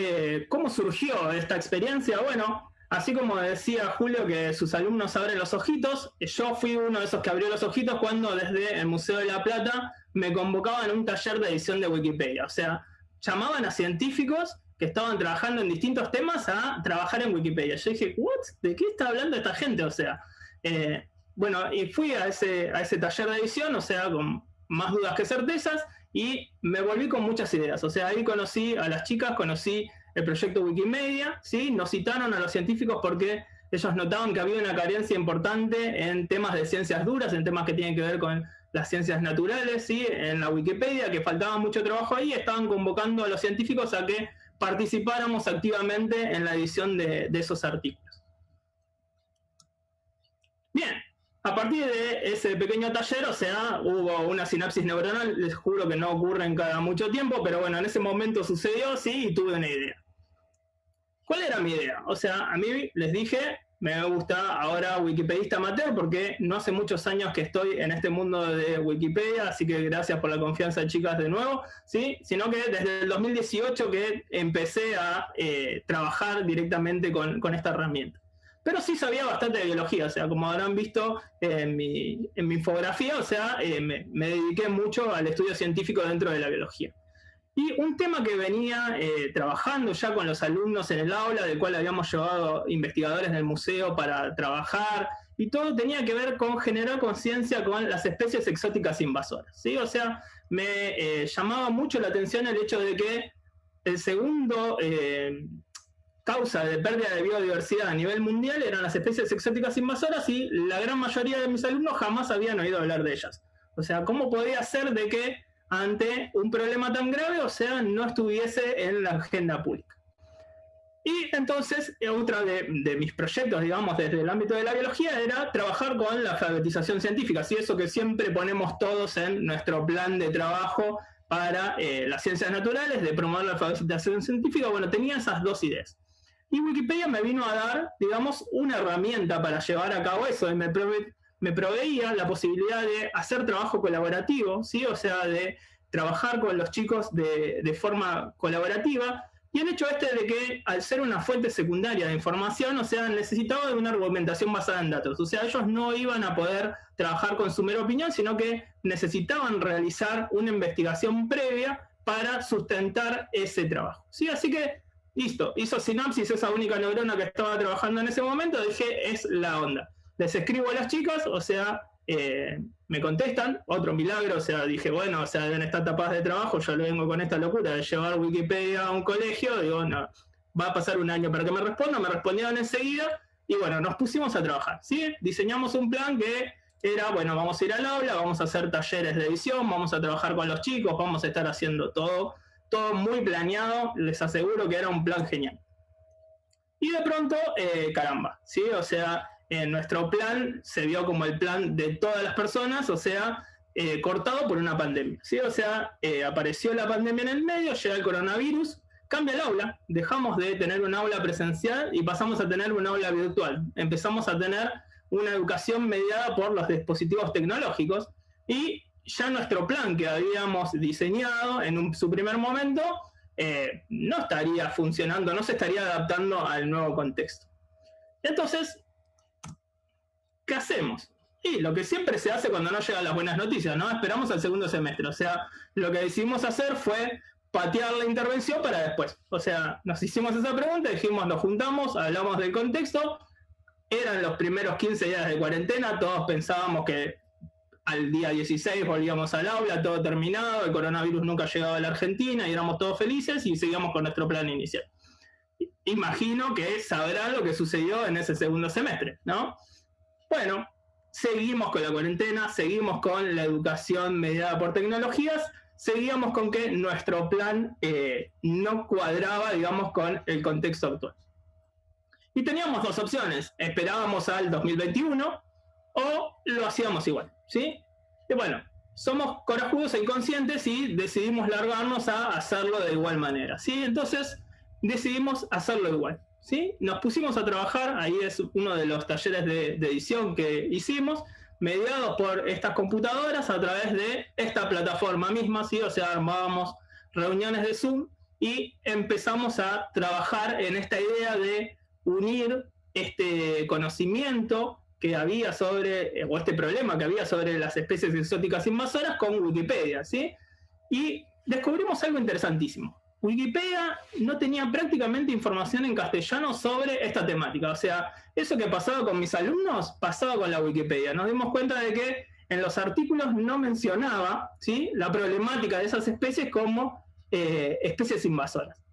cómo surgió esta experiencia. Bueno, Así como decía Julio que sus alumnos abren los ojitos, yo fui uno de esos que abrió los ojitos cuando desde el Museo de la Plata me convocaban a un taller de edición de Wikipedia. O sea, llamaban a científicos que estaban trabajando en distintos temas a trabajar en Wikipedia. Yo dije, ¿what? ¿De qué está hablando esta gente? O sea, eh, bueno, y fui a ese, a ese taller de edición, o sea, con más dudas que certezas, y me volví con muchas ideas. O sea, ahí conocí a las chicas, conocí el proyecto Wikimedia, ¿sí? nos citaron a los científicos porque ellos notaban que había una carencia importante en temas de ciencias duras, en temas que tienen que ver con las ciencias naturales, ¿sí? en la Wikipedia, que faltaba mucho trabajo ahí, estaban convocando a los científicos a que participáramos activamente en la edición de, de esos artículos. Bien, a partir de ese pequeño taller, o sea, hubo una sinapsis neuronal, les juro que no ocurre en cada mucho tiempo, pero bueno, en ese momento sucedió, sí, y tuve una idea. ¿Cuál era mi idea? O sea, a mí les dije, me gusta ahora Wikipedista amateur porque no hace muchos años que estoy en este mundo de Wikipedia, así que gracias por la confianza, chicas, de nuevo, ¿sí? Sino que desde el 2018 que empecé a eh, trabajar directamente con, esta herramienta. Pero sí sabía bastante de biología, o sea, como habrán visto en mi, infografía, o sea, eh, me dediqué mucho al estudio científico dentro de la biología. Y un tema que venía eh, trabajando ya con los alumnos en el aula, del cual habíamos llevado investigadores del museo para trabajar, y todo tenía que ver con generar conciencia con las especies exóticas invasoras. ¿sí? O sea, me eh, llamaba mucho la atención el hecho de que el segundo eh, causa de pérdida de biodiversidad a nivel mundial eran las especies exóticas invasoras y la gran mayoría de mis alumnos jamás habían oído hablar de ellas. O sea, ¿cómo podía ser de que ante un problema tan grave, o sea, no estuviese en la agenda pública. Y entonces, otra de, mis proyectos, digamos, desde el ámbito de la biología, era trabajar con la alfabetización científica, así eso que siempre ponemos todos en nuestro plan de trabajo para eh, las ciencias naturales, de promover la alfabetización científica, bueno, tenía esas dos ideas. Y Wikipedia me vino a dar, digamos, una herramienta para llevar a cabo eso, y me, me proveía la posibilidad de hacer trabajo colaborativo, ¿sí? o sea, de trabajar con los chicos de, forma colaborativa, y el hecho este de que al ser una fuente secundaria de información, o sea, necesitaba de una argumentación basada en datos, o sea, ellos no iban a poder trabajar con su mera opinión, sino que necesitaban realizar una investigación previa para sustentar ese trabajo. ¿sí? Así que, listo, hizo sinapsis esa única neurona que estaba trabajando en ese momento, dije, es la onda les escribo a las chicas, o sea, eh, me contestan, otro milagro, o sea, dije, bueno, o sea, deben estar tapadas de trabajo, yo le vengo con esta locura de llevar Wikipedia a un colegio, digo, no, va a pasar un año para que me respondan, me respondieron enseguida, y bueno, nos pusimos a trabajar, ¿sí? Diseñamos un plan que era, bueno, vamos a ir al aula, vamos a hacer talleres de edición, vamos a trabajar con los chicos, vamos a estar haciendo todo, todo muy planeado, les aseguro que era un plan genial. Y de pronto, eh, caramba, ¿sí? O sea, en nuestro plan se vio como el plan de todas las personas, o sea, eh, cortado por una pandemia. ¿sí? O sea, eh, apareció la pandemia en el medio, llega el coronavirus, cambia el aula, dejamos de tener un aula presencial y pasamos a tener un aula virtual. Empezamos a tener una educación mediada por los dispositivos tecnológicos y ya nuestro plan que habíamos diseñado en su primer momento eh, no estaría funcionando, no se estaría adaptando al nuevo contexto. Entonces, ¿qué hacemos? Y lo que siempre se hace cuando no llegan las buenas noticias, ¿no? Esperamos al segundo semestre. O sea, lo que decidimos hacer fue patear la intervención para después. O sea, nos hicimos esa pregunta, dijimos, nos juntamos, hablamos del contexto, eran los primeros 15 días de cuarentena, todos pensábamos que al día 16 volvíamos al aula, todo terminado, el coronavirus nunca llegaba a la Argentina y éramos todos felices y seguíamos con nuestro plan inicial. Imagino que sabrá lo que sucedió en ese segundo semestre, ¿no? Bueno, seguimos con la cuarentena, seguimos con la educación mediada por tecnologías, seguíamos con que nuestro plan eh, no cuadraba, digamos, con el contexto actual. Y teníamos dos opciones, esperábamos al 2021 o lo hacíamos igual, ¿sí? Y bueno, somos corajudos e inconscientes y decidimos largarnos a hacerlo de igual manera, ¿sí? Entonces decidimos hacerlo igual, ¿sí? Nos pusimos a trabajar, ahí es uno de los talleres de, edición que hicimos, mediados por estas computadoras a través de esta plataforma misma, ¿sí? o sea, armábamos reuniones de Zoom y empezamos a trabajar en esta idea de unir este conocimiento que había sobre, o este problema que había sobre las especies exóticas invasoras con Wikipedia, ¿sí? Y descubrimos algo interesantísimo. Wikipedia no tenía prácticamente información en castellano sobre esta temática. O sea, eso que pasaba con mis alumnos pasaba con la Wikipedia. Nos dimos cuenta de que en los artículos no mencionaba ¿sí? la problemática de esas especies como eh, especies invasoras.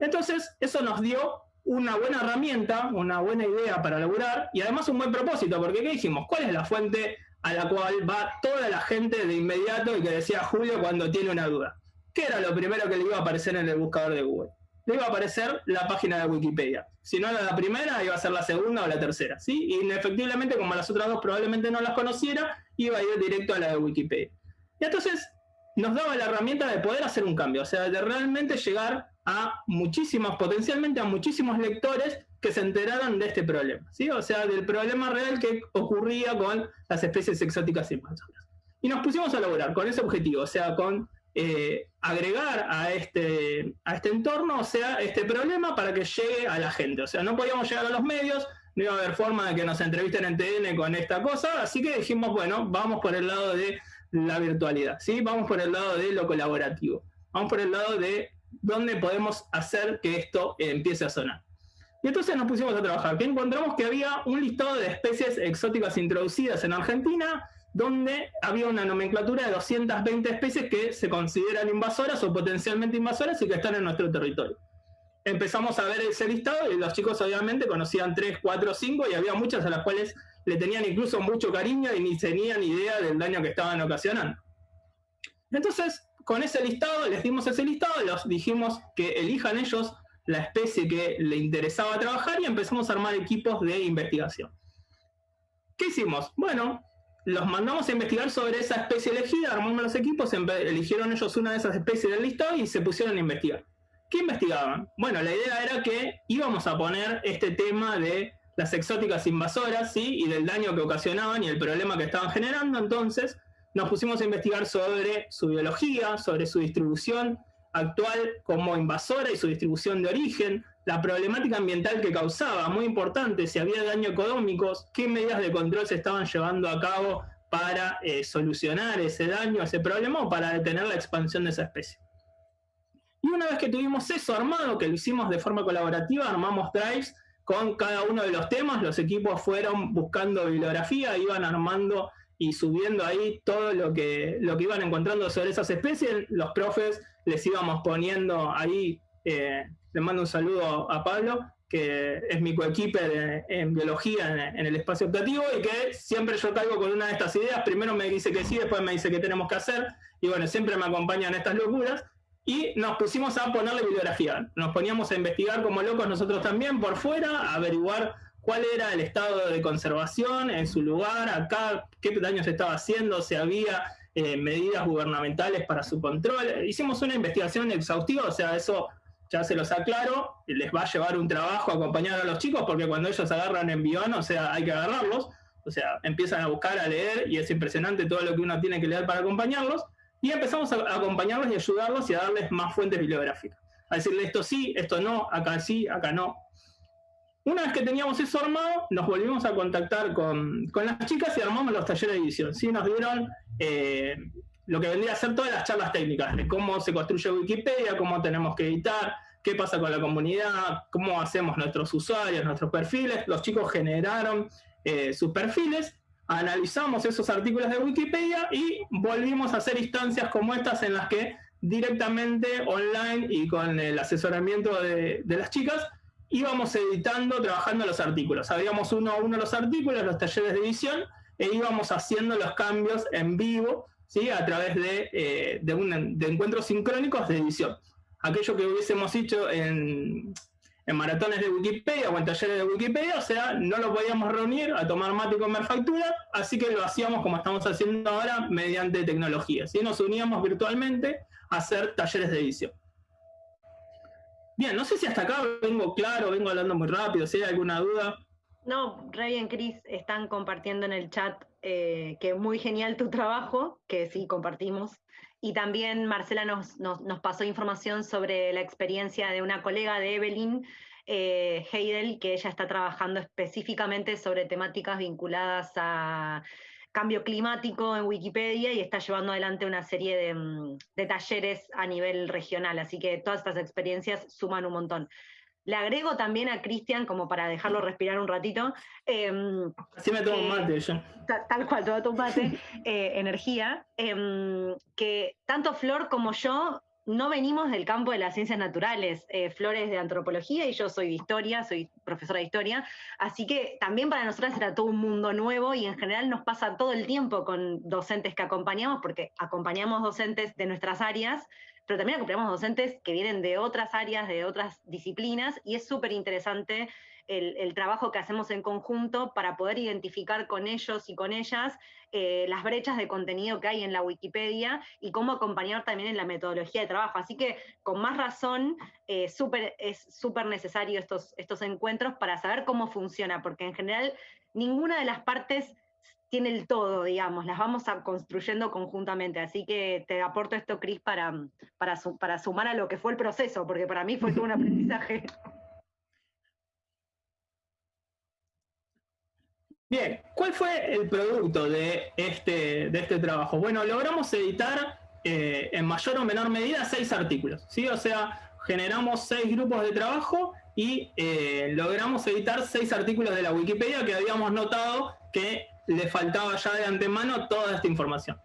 Entonces, eso nos dio una buena herramienta, una buena idea para laburar y además un buen propósito, porque ¿qué dijimos? ¿Cuál es la fuente a la cual va toda la gente de inmediato y que decía Julio cuando tiene una duda? ¿Qué era lo primero que le iba a aparecer en el buscador de Google? Le iba a aparecer la página de Wikipedia. Si no era la primera, iba a ser la segunda o la tercera, ¿sí? Y efectivamente, como las otras dos probablemente no las conociera, iba a ir directo a la de Wikipedia. Y entonces nos daba la herramienta de poder hacer un cambio, o sea, de realmente llegar a muchísimos, potencialmente a muchísimos lectores que se enteraran de este problema, ¿sí? O sea, del problema real que ocurría con las especies exóticas invasoras. Y nos pusimos a lograr con ese objetivo, o sea, con eh, agregar a este, a este entorno, o sea, este problema para que llegue a la gente. O sea, no podíamos llegar a los medios, no iba a haber forma de que nos entrevisten en TN con esta cosa, así que dijimos, bueno, vamos por el lado de la virtualidad, ¿sí? Vamos por el lado de lo colaborativo, vamos por el lado de dónde podemos hacer que esto empiece a sonar. Y entonces nos pusimos a trabajar, que encontramos que había un listado de especies exóticas introducidas en Argentina, donde había una nomenclatura de 220 especies que se consideran invasoras o potencialmente invasoras y que están en nuestro territorio. Empezamos a ver ese listado y los chicos obviamente conocían 3, 4, 5 y había muchas a las cuales le tenían incluso mucho cariño y ni tenían idea del daño que estaban ocasionando. Entonces, con ese listado, les dimos ese listado, los dijimos que elijan ellos la especie que le interesaba trabajar y empezamos a armar equipos de investigación. ¿Qué hicimos? Bueno, los mandamos a investigar sobre esa especie elegida, armamos los equipos, eligieron ellos una de esas especies del listado y se pusieron a investigar. ¿Qué investigaban? Bueno, la idea era que íbamos a poner este tema de las exóticas invasoras, ¿sí? Y del daño que ocasionaban y el problema que estaban generando. Entonces, nos pusimos a investigar sobre su biología, sobre su distribución actual como invasora y su distribución de origen, la problemática ambiental que causaba, muy importante, si había daño económico, qué medidas de control se estaban llevando a cabo para eh, solucionar ese daño, ese problema o para detener la expansión de esa especie. Y una vez que tuvimos eso armado, que lo hicimos de forma colaborativa, armamos drives con cada uno de los temas, los equipos fueron buscando bibliografía, iban armando y subiendo ahí todo lo que, lo que iban encontrando sobre esas especies, los profes les íbamos poniendo ahí eh, le mando un saludo a Pablo, que es mi coequiper en, biología en, el espacio optativo y que siempre yo caigo con una de estas ideas. Primero me dice que sí, después me dice que tenemos que hacer. Y bueno, siempre me acompañan estas locuras. Y nos pusimos a ponerle bibliografía. Nos poníamos a investigar como locos nosotros también por fuera, a averiguar cuál era el estado de conservación en su lugar, acá, qué daño se estaba haciendo, si había eh, medidas gubernamentales para su control. Hicimos una investigación exhaustiva, o sea, eso ya se los aclaro, les va a llevar un trabajo acompañar a los chicos, porque cuando ellos agarran envión, o sea, hay que agarrarlos, o sea, empiezan a buscar, a leer, y es impresionante todo lo que uno tiene que leer para acompañarlos, y empezamos a acompañarlos y ayudarlos y a darles más fuentes bibliográficas. a decirle esto sí, esto no, acá sí, acá no. Una vez que teníamos eso armado, nos volvimos a contactar con, las chicas y armamos los talleres de edición. ¿sí? Nos dieron eh, lo que vendría a ser todas las charlas técnicas, de cómo se construye Wikipedia, cómo tenemos que editar, qué pasa con la comunidad, cómo hacemos nuestros usuarios, nuestros perfiles. Los chicos generaron eh, sus perfiles, analizamos esos artículos de Wikipedia y volvimos a hacer instancias como estas en las que directamente online y con el asesoramiento de, las chicas íbamos editando, trabajando los artículos. Sabíamos uno a uno los artículos, los talleres de edición, e íbamos haciendo los cambios en vivo, ¿sí? a través de, eh, de encuentros sincrónicos de edición. Aquello que hubiésemos hecho en, en maratones de Wikipedia o en talleres de Wikipedia, o sea, no lo podíamos reunir a tomar mate y comer factura, así que lo hacíamos como estamos haciendo ahora mediante tecnología. ¿sí? Nos uníamos virtualmente a hacer talleres de edición. Bien, no sé si hasta acá vengo claro, vengo hablando muy rápido, si hay alguna duda. No, re bien, Cris, están compartiendo en el chat eh, que muy genial tu trabajo, que sí compartimos. Y también Marcela nos, nos, pasó información sobre la experiencia de una colega de Evelyn, eh, Heidel, que ella está trabajando específicamente sobre temáticas vinculadas a cambio climático en Wikipedia y está llevando adelante una serie de, mm, de talleres a nivel regional. Así que todas estas experiencias suman un montón. Le agrego también a Cristian, como para dejarlo respirar un ratito. Eh, me tomo mate yo. Tal, cual, todo tu mate, eh, energía. Em, que tanto Flor como yo no venimos del campo de las ciencias naturales. Eh, Flor es de antropología y yo soy de historia, soy profesora de historia. Así que también para nosotras era todo un mundo nuevo y en general nos pasa todo el tiempo con docentes que acompañamos, porque acompañamos docentes de nuestras áreas pero también acompañamos docentes que vienen de otras áreas, de otras disciplinas, y es súper interesante el, trabajo que hacemos en conjunto para poder identificar con ellos y con ellas eh, las brechas de contenido que hay en la Wikipedia y cómo acompañar también en la metodología de trabajo. Así que con más razón eh, es súper necesario estos encuentros para saber cómo funciona, porque en general ninguna de las partes tiene el todo, digamos, las vamos a construyendo conjuntamente. Así que te aporto esto, Cris, para, para, para sumar a lo que fue el proceso, porque para mí fue todo un aprendizaje. Bien, ¿cuál fue el producto de este, de este trabajo? Bueno, logramos editar eh, en mayor o menor medida seis artículos, ¿sí? O sea, generamos seis grupos de trabajo y eh, logramos editar seis artículos de la Wikipedia que habíamos notado que le faltaba ya de antemano toda esta información.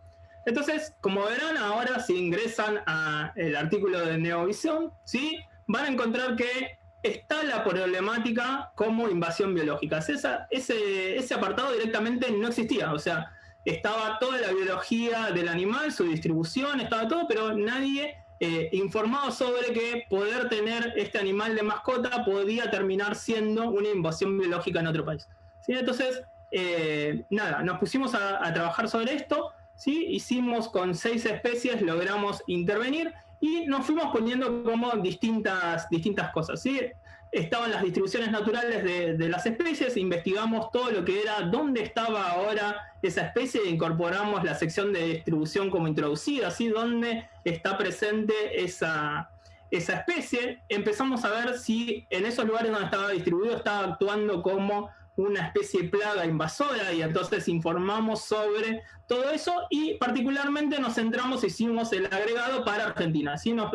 Entonces, como verán, ahora si ingresan al artículo de Neovisión, ¿sí? van a encontrar que está la problemática como invasión biológica. Esa, ese, apartado directamente no existía, o sea, estaba toda la biología del animal, su distribución, estaba todo, pero nadie eh, informado sobre que poder tener este animal de mascota podía terminar siendo una invasión biológica en otro país. ¿Sí? Entonces, eh, nada, nos pusimos a, trabajar sobre esto, ¿sí? hicimos con seis especies, logramos intervenir y nos fuimos poniendo como distintas, distintas cosas. ¿sí? Estaban las distribuciones naturales de, las especies, investigamos todo lo que era, dónde estaba ahora esa especie incorporamos la sección de distribución como introducida, ¿sí? dónde está presente esa, esa especie. Empezamos a ver si en esos lugares donde estaba distribuido estaba actuando como una especie de plaga invasora y entonces informamos sobre todo eso y particularmente nos centramos, hicimos el agregado para Argentina. Así nos,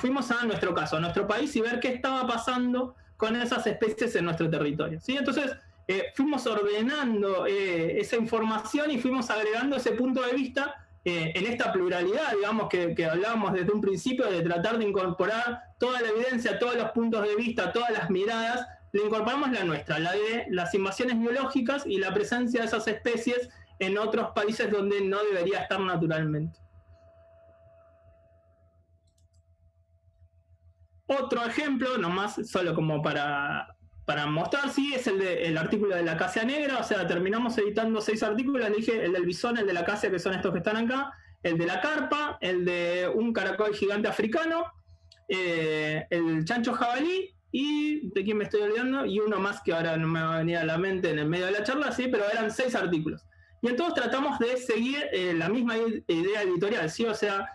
fuimos a nuestro caso, a nuestro país y ver qué estaba pasando con esas especies en nuestro territorio. ¿sí? Entonces eh, fuimos ordenando eh, esa información y fuimos agregando ese punto de vista eh, en esta pluralidad, digamos, que, que, hablábamos desde un principio, de tratar de incorporar toda la evidencia, todos los puntos de vista, todas las miradas le incorporamos la nuestra, la de las invasiones biológicas y la presencia de esas especies en otros países donde no debería estar naturalmente. Otro ejemplo, nomás solo como para, para mostrar, sí, es el, de, artículo de la acacia negra, o sea, terminamos editando seis artículos, dije el del bisón, el de la acacia, que son estos que están acá, el de la carpa, el de un caracol gigante africano, eh, el chancho jabalí y de quién me estoy olvidando, y uno más que ahora no me va a venir a la mente en el medio de la charla, sí, pero eran seis artículos. Y entonces tratamos de seguir eh, la misma idea editorial, ¿sí? O sea,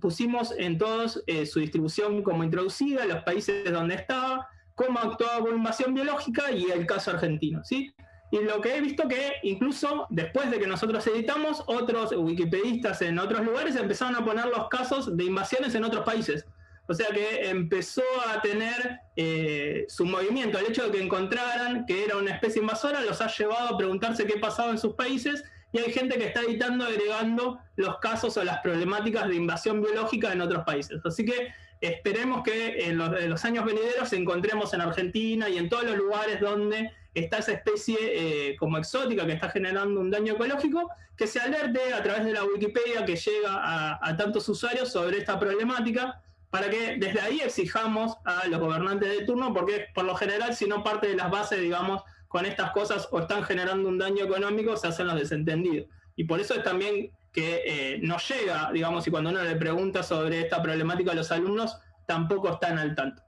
pusimos en todos eh, su distribución como introducida, los países donde estaba, cómo actuaba con invasión biológica y el caso argentino, ¿sí? Y lo que he visto que incluso después de que nosotros editamos, otros wikipedistas en otros lugares empezaron a poner los casos de invasiones en otros países. O sea que empezó a tener eh, su movimiento. El hecho de que encontraran que era una especie invasora los ha llevado a preguntarse qué pasaba en sus países y hay gente que está editando, agregando los casos o las problemáticas de invasión biológica en otros países. Así que esperemos que en los, años venideros encontremos en Argentina y en todos los lugares donde está esa especie eh, como exótica que está generando un daño ecológico, que se alerte a través de la Wikipedia que llega a, a tantos usuarios sobre esta problemática, para que desde ahí exijamos a los gobernantes de turno, porque por lo general si no parte de las bases, digamos, con estas cosas o están generando un daño económico, se hacen los desentendidos. Y por eso es también que eh, nos llega, digamos, y cuando uno le pregunta sobre esta problemática a los alumnos, tampoco están al tanto.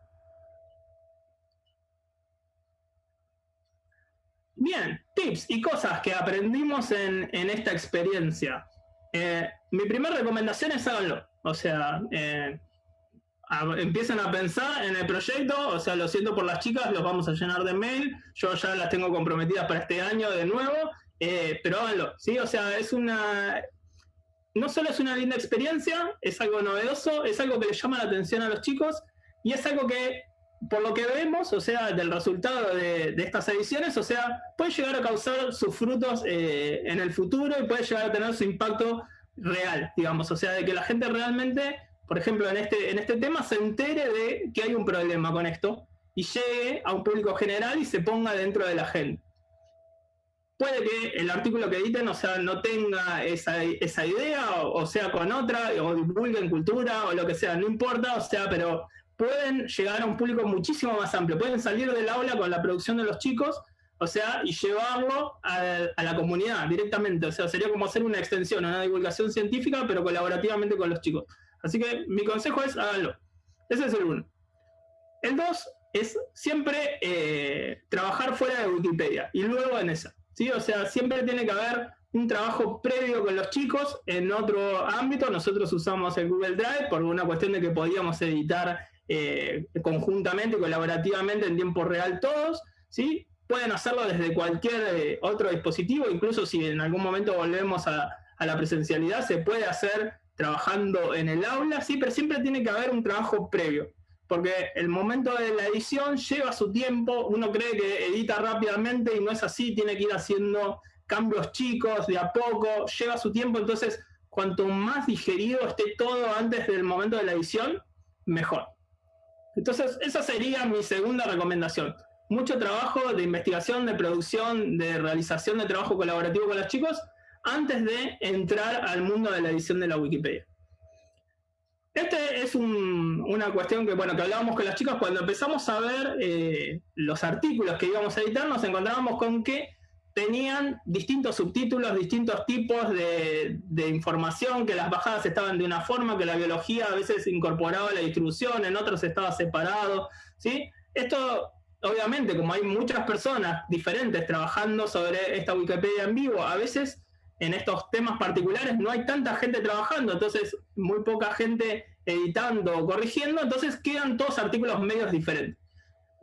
Bien, tips y cosas que aprendimos en, esta experiencia. Eh, mi primera recomendación es háganlo. O sea, eh, empiezan a pensar en el proyecto, o sea, lo siento por las chicas, los vamos a llenar de mail, yo ya las tengo comprometidas para este año de nuevo, eh, pero háganlo, ¿sí? O sea, es una... No solo es una linda experiencia, es algo novedoso, es algo que le llama la atención a los chicos y es algo que, por lo que vemos, o sea, del resultado de, estas ediciones, o sea, puede llegar a causar sus frutos eh, en el futuro y puede llegar a tener su impacto real, digamos, o sea, de que la gente realmente por ejemplo, en este, en este tema se entere de que hay un problema con esto y llegue a un público general y se ponga dentro de la gente. Puede que el artículo que editen o sea, no tenga esa, idea, o, sea con otra, o divulguen cultura, o lo que sea, no importa, o sea, pero pueden llegar a un público muchísimo más amplio. Pueden salir del aula con la producción de los chicos, o sea, y llevarlo a, a la comunidad directamente. O sea, sería como hacer una extensión, una divulgación científica, pero colaborativamente con los chicos. Así que mi consejo es háganlo. Ese es el uno. El dos es siempre eh, trabajar fuera de Wikipedia y luego en esa. ¿sí? O sea, siempre tiene que haber un trabajo previo con los chicos en otro ámbito. Nosotros usamos el Google Drive por una cuestión de que podíamos editar eh, conjuntamente, colaborativamente en tiempo real todos. ¿sí? Pueden hacerlo desde cualquier eh, otro dispositivo, incluso si en algún momento volvemos a, a la presencialidad, se puede hacer trabajando en el aula, sí, pero siempre tiene que haber un trabajo previo, porque el momento de la edición lleva su tiempo, uno cree que edita rápidamente y no es así, tiene que ir haciendo cambios chicos de a poco, lleva su tiempo, entonces cuanto más digerido esté todo antes del momento de la edición, mejor. Entonces, esa sería mi segunda recomendación. Mucho trabajo de investigación, de producción, de realización de trabajo colaborativo con los chicos, antes de entrar al mundo de la edición de la Wikipedia. Esta es una cuestión que, bueno, que hablábamos con las chicas cuando empezamos a ver eh, los artículos que íbamos a editar, nos encontrábamos con que tenían distintos subtítulos, distintos tipos de, de, información, que las bajadas estaban de una forma, que la biología a veces incorporaba la distribución, en otros estaba separado, ¿sí? Esto, obviamente, como hay muchas personas diferentes trabajando sobre esta Wikipedia en vivo, a veces en estos temas particulares no hay tanta gente trabajando, entonces muy poca gente editando o corrigiendo, entonces quedan todos artículos medios diferentes.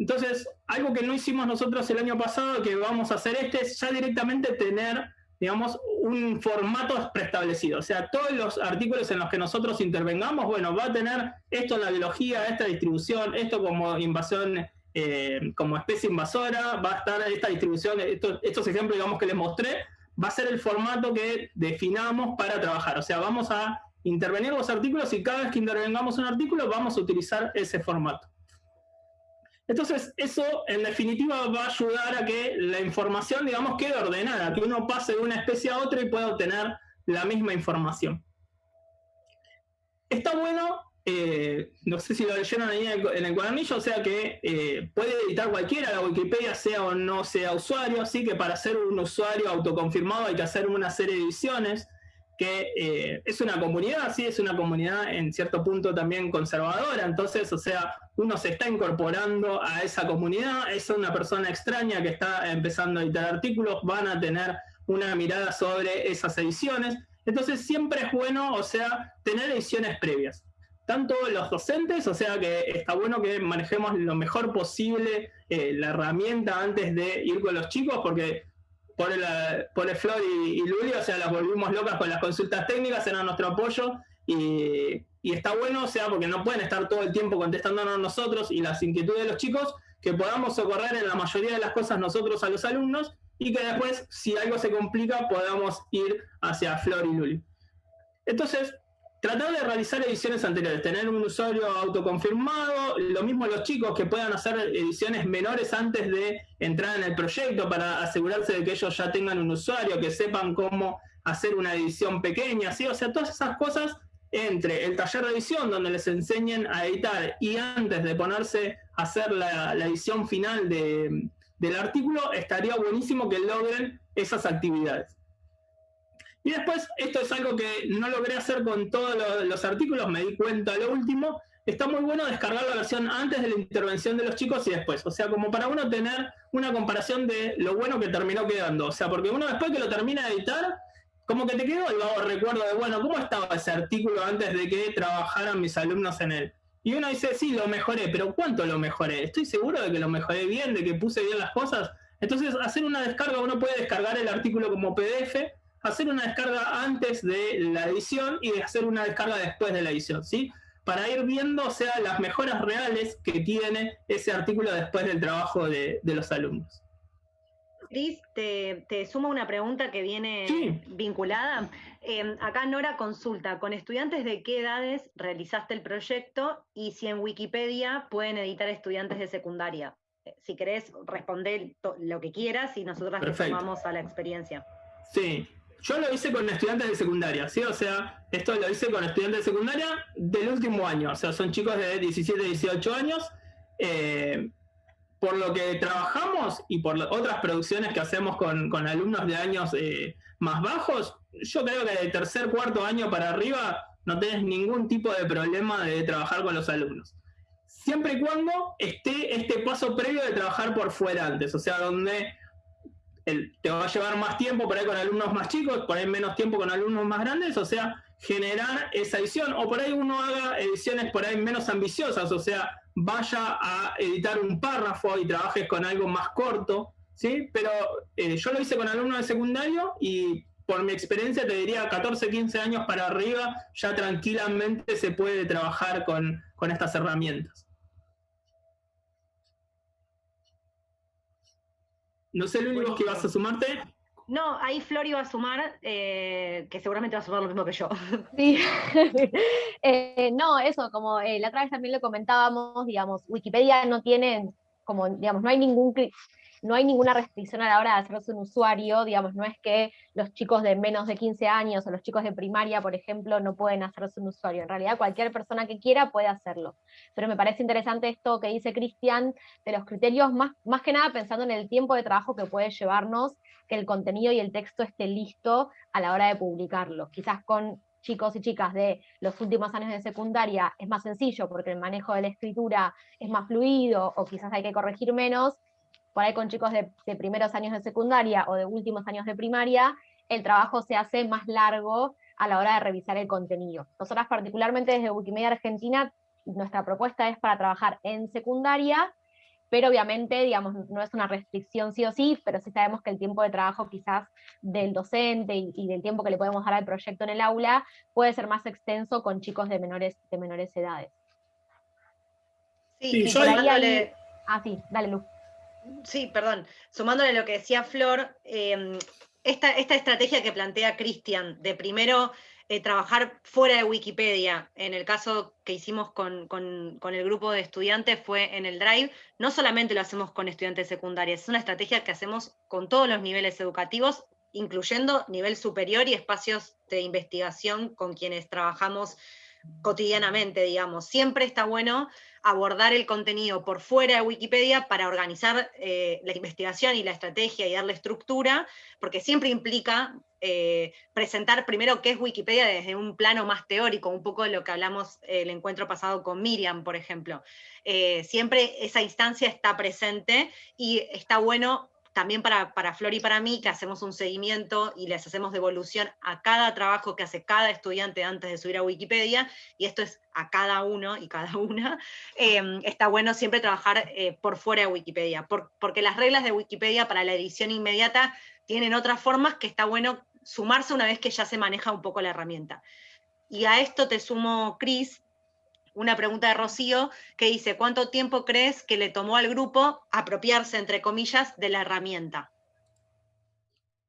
Entonces, algo que no hicimos nosotros el año pasado, que vamos a hacer este, es ya directamente tener, digamos, un formato preestablecido. O sea, todos los artículos en los que nosotros intervengamos, bueno, va a tener esto en la biología, esta distribución, esto como invasión, eh, como especie invasora, va a estar esta distribución, estos, estos ejemplos, digamos, que les mostré, va a ser el formato que definamos para trabajar. O sea, vamos a intervenir los artículos y cada vez que intervengamos un artículo vamos a utilizar ese formato. Entonces, eso en definitiva va a ayudar a que la información, digamos, quede ordenada, que uno pase de una especie a otra y pueda obtener la misma información. Está bueno eh, no sé si lo leyeron ahí en el, cuadernillo, o sea que eh, puede editar cualquiera la Wikipedia, sea o no sea usuario, así que para ser un usuario autoconfirmado hay que hacer una serie de ediciones, que eh, es una comunidad, sí, es una comunidad en cierto punto también conservadora, entonces, o sea, uno se está incorporando a esa comunidad, es una persona extraña que está empezando a editar artículos, van a tener una mirada sobre esas ediciones, Entonces siempre es bueno, o sea, tener ediciones previas. Tanto los docentes, o sea que está bueno que manejemos lo mejor posible eh, la herramienta antes de ir con los chicos, porque por el Flor y, y o sea, las volvimos locas con las consultas técnicas, era nuestro apoyo, y, y, está bueno, o sea, porque no pueden estar todo el tiempo contestándonos nosotros y las inquietudes de los chicos, que podamos socorrer en la mayoría de las cosas nosotros a los alumnos, y que después, si algo se complica, podamos ir hacia Flor y Luli. Entonces, tratar de realizar ediciones anteriores, tener un usuario autoconfirmado, lo mismo los chicos que puedan hacer ediciones menores antes de entrar en el proyecto para asegurarse de que ellos ya tengan un usuario, que sepan cómo hacer una edición pequeña, ¿sí? O sea, todas esas cosas entre el taller de edición donde les enseñen a editar y antes de ponerse a hacer la, edición final del artículo, estaría buenísimo que logren esas actividades. Y después, esto es algo que no logré hacer con todos los, artículos, me di cuenta lo último, está muy bueno descargar la versión antes de la intervención de los chicos y después. O sea, como para uno tener una comparación de lo bueno que terminó quedando. O sea, porque uno después que lo termina de editar, como que te quedó el recuerdo de, bueno, ¿cómo estaba ese artículo antes de que trabajaran mis alumnos en él? Y uno dice, sí, lo mejoré, pero ¿cuánto lo mejoré? ¿Estoy seguro de que lo mejoré bien, de que puse bien las cosas? Entonces, hacer una descarga, uno puede descargar el artículo como PDF hacer una descarga antes de la edición y de hacer una descarga después de la edición, ¿sí? Para ir viendo, o sea, las mejoras reales que tiene ese artículo después del trabajo de, los alumnos. Cris, te, te, sumo una pregunta que viene vinculada. Em, acá Nora consulta, ¿con estudiantes de qué edades realizaste el proyecto y si en Wikipedia pueden editar estudiantes de secundaria? Eh, si querés responder lo que quieras y nosotros te sumamos a la experiencia. Sí, yo lo hice con estudiantes de secundaria, ¿sí? O sea, esto lo hice con estudiantes de secundaria del último año, o sea, son chicos de 17, 18 años. Eh, por lo que trabajamos y por otras producciones que hacemos con, alumnos de años eh, más bajos, yo creo que de tercer, cuarto año para arriba no tenés ningún tipo de problema de trabajar con los alumnos. Siempre y cuando esté este paso previo de trabajar por fuera antes, o sea, donde te va a llevar más tiempo por ahí con alumnos más chicos, por ahí menos tiempo con alumnos más grandes, o sea, generar esa edición, o por ahí uno haga ediciones por ahí menos ambiciosas, o sea, vaya a editar un párrafo y trabajes con algo más corto, ¿sí? Pero eh, yo lo hice con alumnos de secundario y por mi experiencia te diría 14, 15 años para arriba, ya tranquilamente se puede trabajar con, con estas herramientas. No sé, lo único que ibas a sumarte. No, ahí Flor iba a sumar, eh, que seguramente va a sumar lo mismo que yo. Sí. Eh, no, eso, como eh, la otra vez también lo comentábamos, digamos, Wikipedia no tiene, como, digamos, no hay ningún no hay ninguna restricción a la hora de hacerse un usuario, digamos, no es que los chicos de menos de 15 años o los chicos de primaria, por ejemplo, no pueden hacerse un usuario. En realidad cualquier persona que quiera puede hacerlo. Pero me parece interesante esto que dice Cristian, de los criterios, más, más que nada pensando en el tiempo de trabajo que puede llevarnos que el contenido y el texto esté listo a la hora de publicarlo. Quizás con chicos y chicas de los últimos años de secundaria es más sencillo porque el manejo de la escritura es más fluido o quizás hay que corregir menos, por ahí con chicos de, primeros años de secundaria o de últimos años de primaria, el trabajo se hace más largo a la hora de revisar el contenido. Nosotras particularmente desde Wikimedia Argentina, nuestra propuesta es para trabajar en secundaria, pero obviamente, digamos, no es una restricción sí o sí, pero sí sabemos que el tiempo de trabajo quizás del docente y, del tiempo que le podemos dar al proyecto en el aula puede ser más extenso con chicos de menores, de menores edades. Sí, yo ahí, Ah, sí, dale, Luz. Sí, perdón. Sumándole lo que decía Flor, em, esta, estrategia que plantea Cristian de primero eh, trabajar fuera de Wikipedia, en el caso que hicimos con, el grupo de estudiantes fue en el Drive, no solamente lo hacemos con estudiantes secundarios, es una estrategia que hacemos con todos los niveles educativos, incluyendo nivel superior y espacios de investigación con quienes trabajamos cotidianamente, digamos. Siempre está bueno abordar el contenido por fuera de Wikipedia para organizar eh, la investigación y la estrategia y darle estructura, porque siempre implica eh, presentar primero qué es Wikipedia desde un plano más teórico, un poco de lo que hablamos el encuentro pasado con Miriam, por ejemplo. Eh, siempre esa instancia está presente y está bueno también para, para Flor y para mí, que hacemos un seguimiento y les hacemos devolución a cada trabajo que hace cada estudiante antes de subir a Wikipedia, y esto es a cada uno y cada una, em, está bueno siempre trabajar eh, por fuera de Wikipedia, porque las reglas de Wikipedia para la edición inmediata tienen otras formas que está bueno sumarse una vez que ya se maneja un poco la herramienta. Y a esto te sumo, Cris, una pregunta de Rocío que dice, ¿cuánto tiempo crees que le tomó al grupo apropiarse, entre comillas, de la herramienta?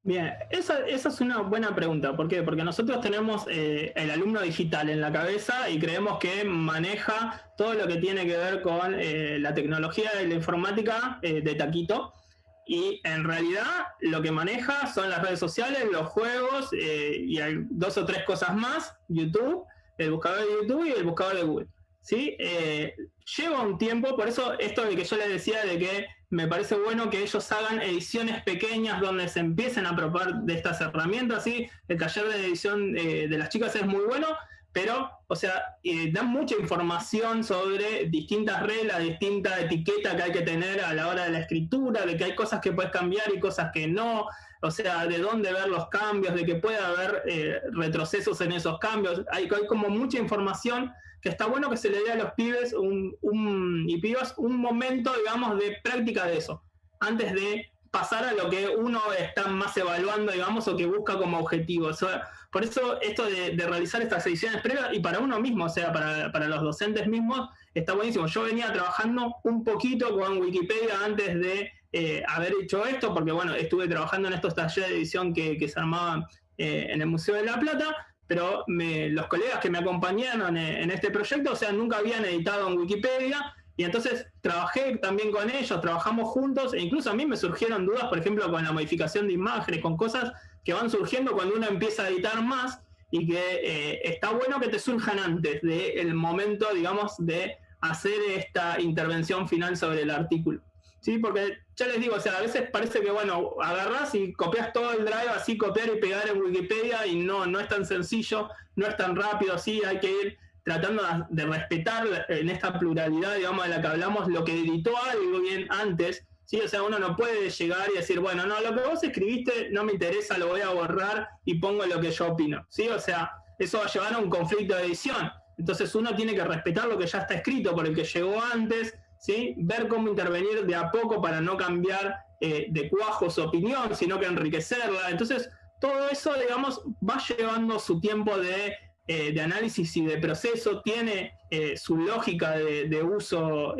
Bien, esa, es una buena pregunta. ¿Por qué? Porque nosotros tenemos eh, el alumno digital en la cabeza y creemos que maneja todo lo que tiene que ver con eh, la tecnología de la informática eh, de taquito. Y en realidad lo que maneja son las redes sociales, los juegos y dos o tres cosas más, YouTube, el buscador de YouTube y el buscador de Google. ¿Sí? Eh, lleva un tiempo, por eso esto de que yo les decía de que me parece bueno que ellos hagan ediciones pequeñas donde se empiecen a probar de estas herramientas, ¿sí? El taller de edición eh, de las chicas es muy bueno, pero, o sea, eh, dan mucha información sobre distintas reglas, distinta etiqueta que hay que tener a la hora de la escritura, de que hay cosas que puedes cambiar y cosas que no, o sea, de dónde ver los cambios, de que puede haber eh, retrocesos en esos cambios. Hay, como mucha información que está bueno que se le dé a los pibes un, y pibas un momento, digamos, de práctica de eso, antes de pasar a lo que uno está más evaluando, digamos, o que busca como objetivo. por eso esto de, realizar estas ediciones previas, y para uno mismo, o sea, para, para, los docentes mismos, está buenísimo. Yo venía trabajando un poquito con Wikipedia antes de eh, haber hecho esto, porque bueno, estuve trabajando en estos talleres de edición que, se armaban eh, en el Museo de la Plata, pero los colegas que me acompañaron en, este proyecto, o sea, nunca habían editado en Wikipedia, y entonces trabajé también con ellos, trabajamos juntos, e incluso a mí me surgieron dudas, por ejemplo, con la modificación de imágenes, con cosas que van surgiendo cuando uno empieza a editar más, y que eh, está bueno que te surjan antes del momento, digamos, de hacer esta intervención final sobre el artículo. ¿Sí? Porque ya les digo, o sea, a veces parece que, bueno, agarras y copias todo el drive, así copiar y pegar en Wikipedia, y no, no es tan sencillo, no es tan rápido, sí, hay que ir tratando de respetar en esta pluralidad, digamos, de la que hablamos, lo que editó algo bien antes, ¿sí? O sea, uno no puede llegar y decir, bueno, no, lo que vos escribiste no me interesa, lo voy a borrar y pongo lo que yo opino, ¿sí? O sea, eso va a llevar a un conflicto de edición. Entonces uno tiene que respetar lo que ya está escrito por el que llegó antes, ver cómo intervenir de a poco para no cambiar eh, de cuajo su opinión, sino que enriquecerla. Entonces, todo eso, digamos, va llevando su tiempo de, eh, análisis y de proceso, tiene eh, su lógica de, uso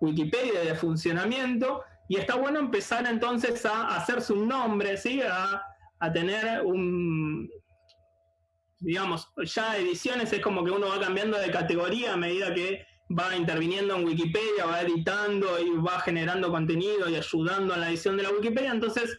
Wikipedia, de funcionamiento, y está bueno empezar entonces a hacerse un nombre, ¿sí? a, a tener un, digamos, ya ediciones es como que uno va cambiando de categoría a medida que va interviniendo en Wikipedia, va editando y va generando contenido y ayudando en la edición de la Wikipedia, entonces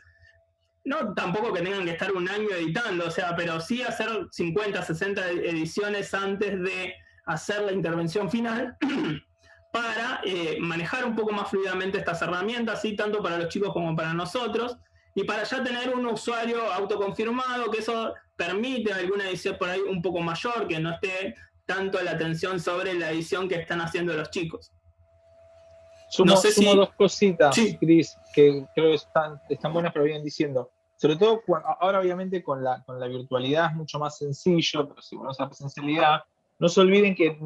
no tampoco que tengan que estar un año editando, o sea, pero sí hacer 50, 60 ediciones antes de hacer la intervención final para eh, manejar un poco más fluidamente estas herramientas, ¿sí? tanto para los chicos como para nosotros, y para ya tener un usuario autoconfirmado, que eso permite alguna edición por ahí un poco mayor, que no esté tanto la atención sobre la edición que están haciendo los chicos. Sumo, no sé si... dos cositas, Cris, que creo que están, están buenas, pero vienen diciendo. Sobre todo, ahora obviamente con la, con la virtualidad es mucho más sencillo, pero si bueno, la presencialidad, no se olviden que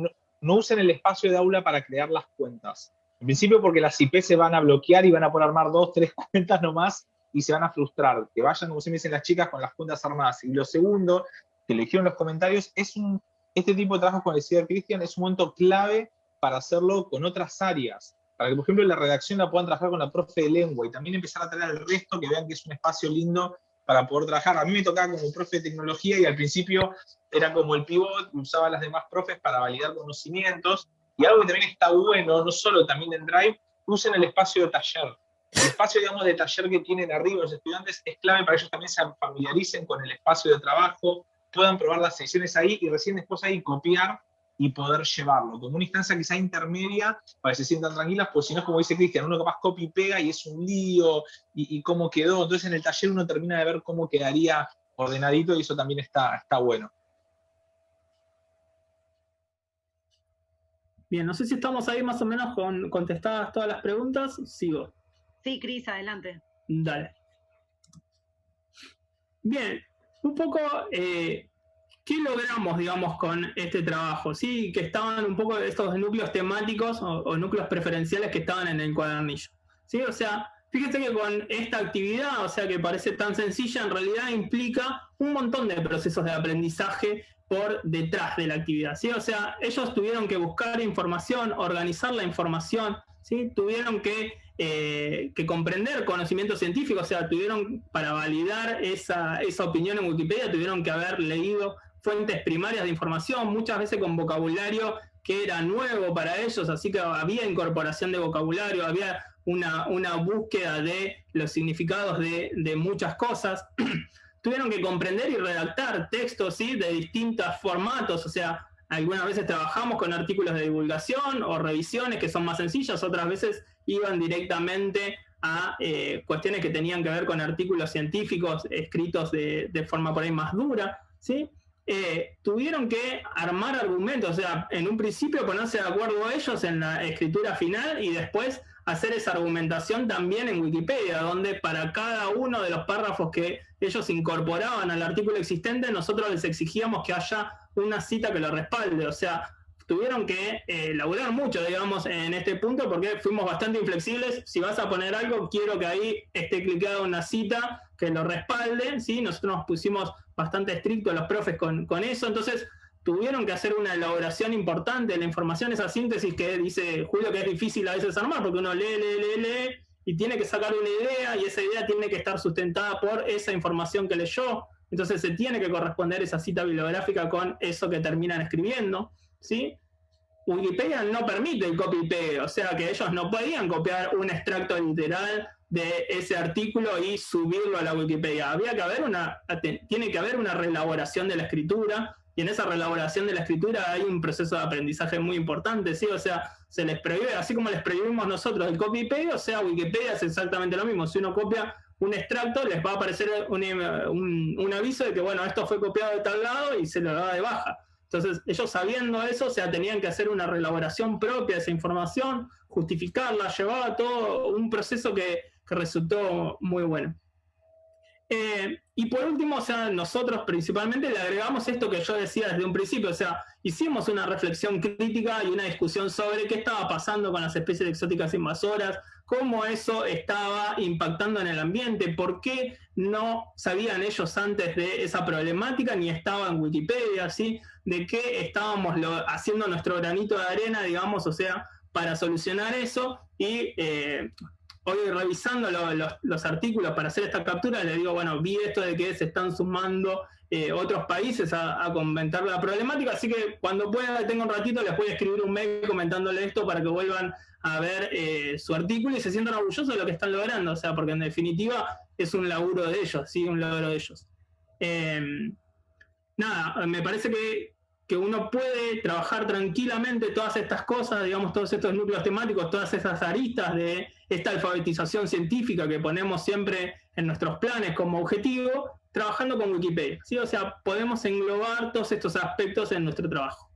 no, usen el espacio de aula para crear las cuentas. En principio porque las IP se van a bloquear y van a poder armar dos, tres cuentas nomás y se van a frustrar. Que vayan, como se me dicen las chicas, con las cuentas armadas. Y lo segundo, que le dijeron en los comentarios, es un este tipo de trabajo, como decía Cristian, es un momento clave para hacerlo con otras áreas. Para que, por ejemplo, la redacción la puedan trabajar con la profe de lengua y también empezar a traer al resto que vean que es un espacio lindo para poder trabajar. A mí me tocaba como profe de tecnología y al principio era como el pivot, usaba las demás profes para validar conocimientos. Y algo que también está bueno, no solo también en Drive, usen el espacio de taller. El espacio, digamos, de taller que tienen arriba los estudiantes es clave para que ellos también se familiaricen con el espacio de trabajo, puedan probar las sesiones ahí y recién después ahí copiar y poder llevarlo, como una instancia quizá intermedia para que se sientan tranquilas, pues si no es como dice Cristian, uno capaz copia y pega y es un lío y, cómo quedó, entonces en el taller uno termina de ver cómo quedaría ordenadito y eso también está, está bueno. Bien, no sé si estamos ahí más o menos con contestadas todas las preguntas, sigo. Sí, Cris, adelante. Dale. Bien, un poco, eh, ¿qué logramos, digamos, con este trabajo? Sí, que estaban un poco estos núcleos temáticos o, núcleos preferenciales que estaban en el cuadernillo. Sí, o sea, fíjese que con esta actividad, o sea, que parece tan sencilla, en realidad implica un montón de procesos de aprendizaje por detrás de la actividad, ¿sí? O sea, ellos tuvieron que buscar información, organizar la información, Tuvieron que eh, que comprender conocimiento científico, o sea, tuvieron para validar esa, opinión en Wikipedia, tuvieron que haber leído fuentes primarias de información, muchas veces con vocabulario que era nuevo para ellos, así que había incorporación de vocabulario, había una, búsqueda de los significados de, muchas cosas. tuvieron que comprender y redactar textos ¿sí? de distintos formatos, o sea, algunas veces trabajamos con artículos de divulgación o revisiones que son más sencillas, otras veces iban directamente a eh, cuestiones que tenían que ver con artículos científicos escritos de, forma por ahí más dura, ¿sí? Eh, tuvieron que armar argumentos, o sea, en un principio ponerse de acuerdo ellos en la escritura final y después hacer esa argumentación también en Wikipedia, donde para cada uno de los párrafos que ellos incorporaban al artículo existente, nosotros les exigíamos que haya una cita que lo respalde, o sea, tuvieron que eh, laburar mucho, digamos, en este punto, porque fuimos bastante inflexibles. Si vas a poner algo, quiero que ahí esté clicada una cita que lo respalde, ¿sí? Nosotros nos pusimos bastante estrictos los profes con, eso, entonces tuvieron que hacer una elaboración importante de la información, esa síntesis que dice Julio que es difícil a veces armar, porque uno lee, lee, lee, lee, y tiene que sacar una idea, y esa idea tiene que estar sustentada por esa información que leyó, entonces se tiene que corresponder esa cita bibliográfica con eso que terminan escribiendo. ¿sí? Wikipedia no permite el copy-paste, o sea que ellos no podían copiar un extracto literal de ese artículo y subirlo a la Wikipedia. Había que haber una, tiene que haber una reelaboración de la escritura, y en esa reelaboración de la escritura hay un proceso de aprendizaje muy importante, ¿sí? O sea, se les prohíbe, así como les prohibimos nosotros el copy-paste, o sea, Wikipedia es exactamente lo mismo. Si uno copia un extracto, les va a aparecer un, un aviso de que, bueno, esto fue copiado de tal lado y se lo da de baja. Entonces, ellos sabiendo eso, o sea, tenían que hacer una relaboración propia de esa información, justificarla, llevaba todo un proceso que, resultó muy bueno. Eh, y por último, o sea, nosotros principalmente le agregamos esto que yo decía desde un principio, o sea, hicimos una reflexión crítica y una discusión sobre qué estaba pasando con las especies exóticas invasoras, cómo eso estaba impactando en el ambiente, por qué no sabían ellos antes de esa problemática ni estaba en Wikipedia, ¿sí? de qué estábamos haciendo nuestro granito de arena, digamos, o sea, para solucionar eso. Y eh, hoy revisando los, artículos para hacer esta captura, le digo, bueno, vi esto de que se están sumando eh, otros países a, comentar la problemática, así que cuando pueda, tengo un ratito, les voy a escribir un mail comentándole esto para que vuelvan a ver eh, su artículo y se sientan orgullosos de lo que están logrando, o sea, porque en definitiva es un laburo de ellos, sí, un logro de ellos. Em, nada, me parece que que uno puede trabajar tranquilamente todas estas cosas, digamos, todos estos núcleos temáticos, todas esas aristas de esta alfabetización científica que ponemos siempre en nuestros planes como objetivo, trabajando con Wikipedia. ¿sí? O sea, podemos englobar todos estos aspectos en nuestro trabajo.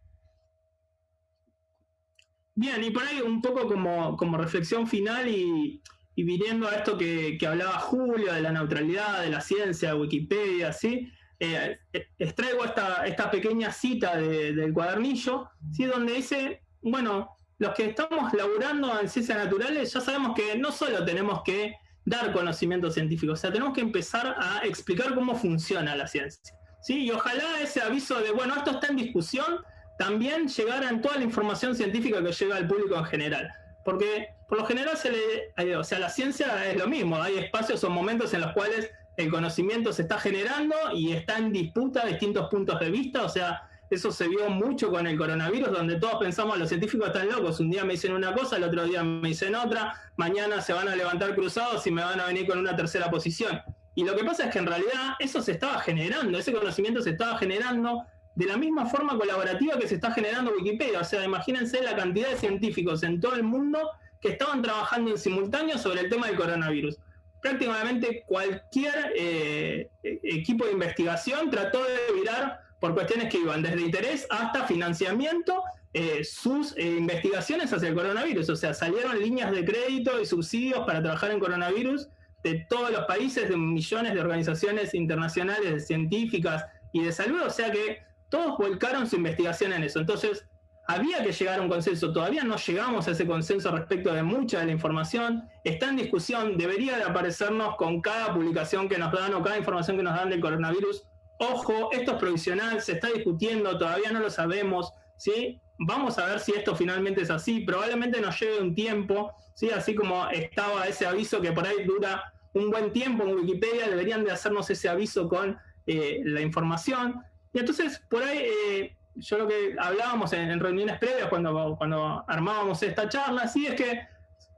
Bien, y por ahí un poco como, como reflexión final y, viniendo a esto que, que hablaba Julio, de la neutralidad, de la ciencia, de Wikipedia, ¿sí? Eh, extraigo esta, pequeña cita del cuadernillo, ¿sí? donde dice, bueno, los que estamos laburando en ciencias naturales ya sabemos que no solo tenemos que dar conocimiento científico, o sea, tenemos que empezar a explicar cómo funciona la ciencia. ¿sí? Y ojalá ese aviso de, bueno, esto está en discusión, también llegara en toda la información científica que llega al público en general. Porque por lo general se le, eh, o sea, la ciencia es lo mismo, hay espacios o momentos en los cuales el conocimiento se está generando y está en disputa distintos puntos de vista, o sea, eso se vio mucho con el coronavirus, donde todos pensamos, los científicos están locos, un día me dicen una cosa, el otro día me dicen otra, mañana se van a levantar cruzados y me van a venir con una tercera posición. Y lo que pasa es que en realidad eso se estaba generando, ese conocimiento se estaba generando de la misma forma colaborativa que se está generando Wikipedia. O sea, imagínense la cantidad de científicos en todo el mundo que estaban trabajando en simultáneo sobre el tema del coronavirus prácticamente cualquier eh, equipo de investigación trató de virar por cuestiones que iban desde interés hasta financiamiento eh, sus eh, investigaciones hacia el coronavirus. O sea, salieron líneas de crédito y subsidios para trabajar en coronavirus de todos los países, de millones de organizaciones internacionales, científicas y de salud, o sea que todos volcaron su investigación en eso. Entonces, había que llegar a un consenso, todavía no llegamos a ese consenso respecto de mucha de la información, está en discusión, debería de aparecernos con cada publicación que nos dan o cada información que nos dan del coronavirus. Ojo, esto es provisional, se está discutiendo, todavía no lo sabemos, ¿sí? Vamos a ver si esto finalmente es así, probablemente nos lleve un tiempo, ¿sí? Así como estaba ese aviso que por ahí dura un buen tiempo en Wikipedia, deberían de hacernos ese aviso con eh, la información. Y entonces, por ahí... Eh, yo lo que hablábamos en, reuniones previas cuando, cuando armábamos esta charla, sí es que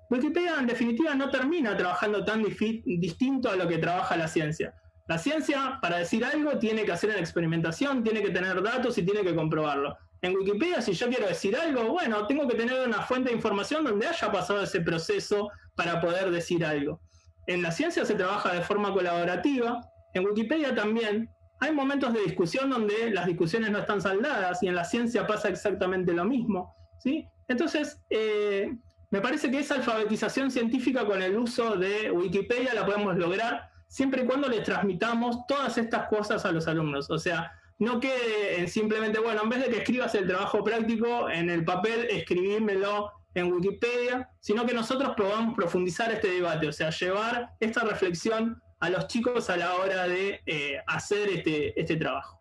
Wikipedia en definitiva no termina trabajando tan distinto a lo que trabaja la ciencia. La ciencia, para decir algo, tiene que hacer una experimentación, tiene que tener datos y tiene que comprobarlo. En Wikipedia, si yo quiero decir algo, bueno, tengo que tener una fuente de información donde haya pasado ese proceso para poder decir algo. En la ciencia se trabaja de forma colaborativa, en Wikipedia también, hay momentos de discusión donde las discusiones no están saldadas y en la ciencia pasa exactamente lo mismo. ¿sí? Entonces, eh, me parece que esa alfabetización científica con el uso de Wikipedia la podemos lograr siempre y cuando les transmitamos todas estas cosas a los alumnos. O sea, no quede simplemente, bueno, en vez de que escribas el trabajo práctico en el papel, escribímelo en Wikipedia, sino que nosotros probamos profundizar este debate, o sea, llevar esta reflexión a los chicos a la hora de eh, hacer este, este trabajo.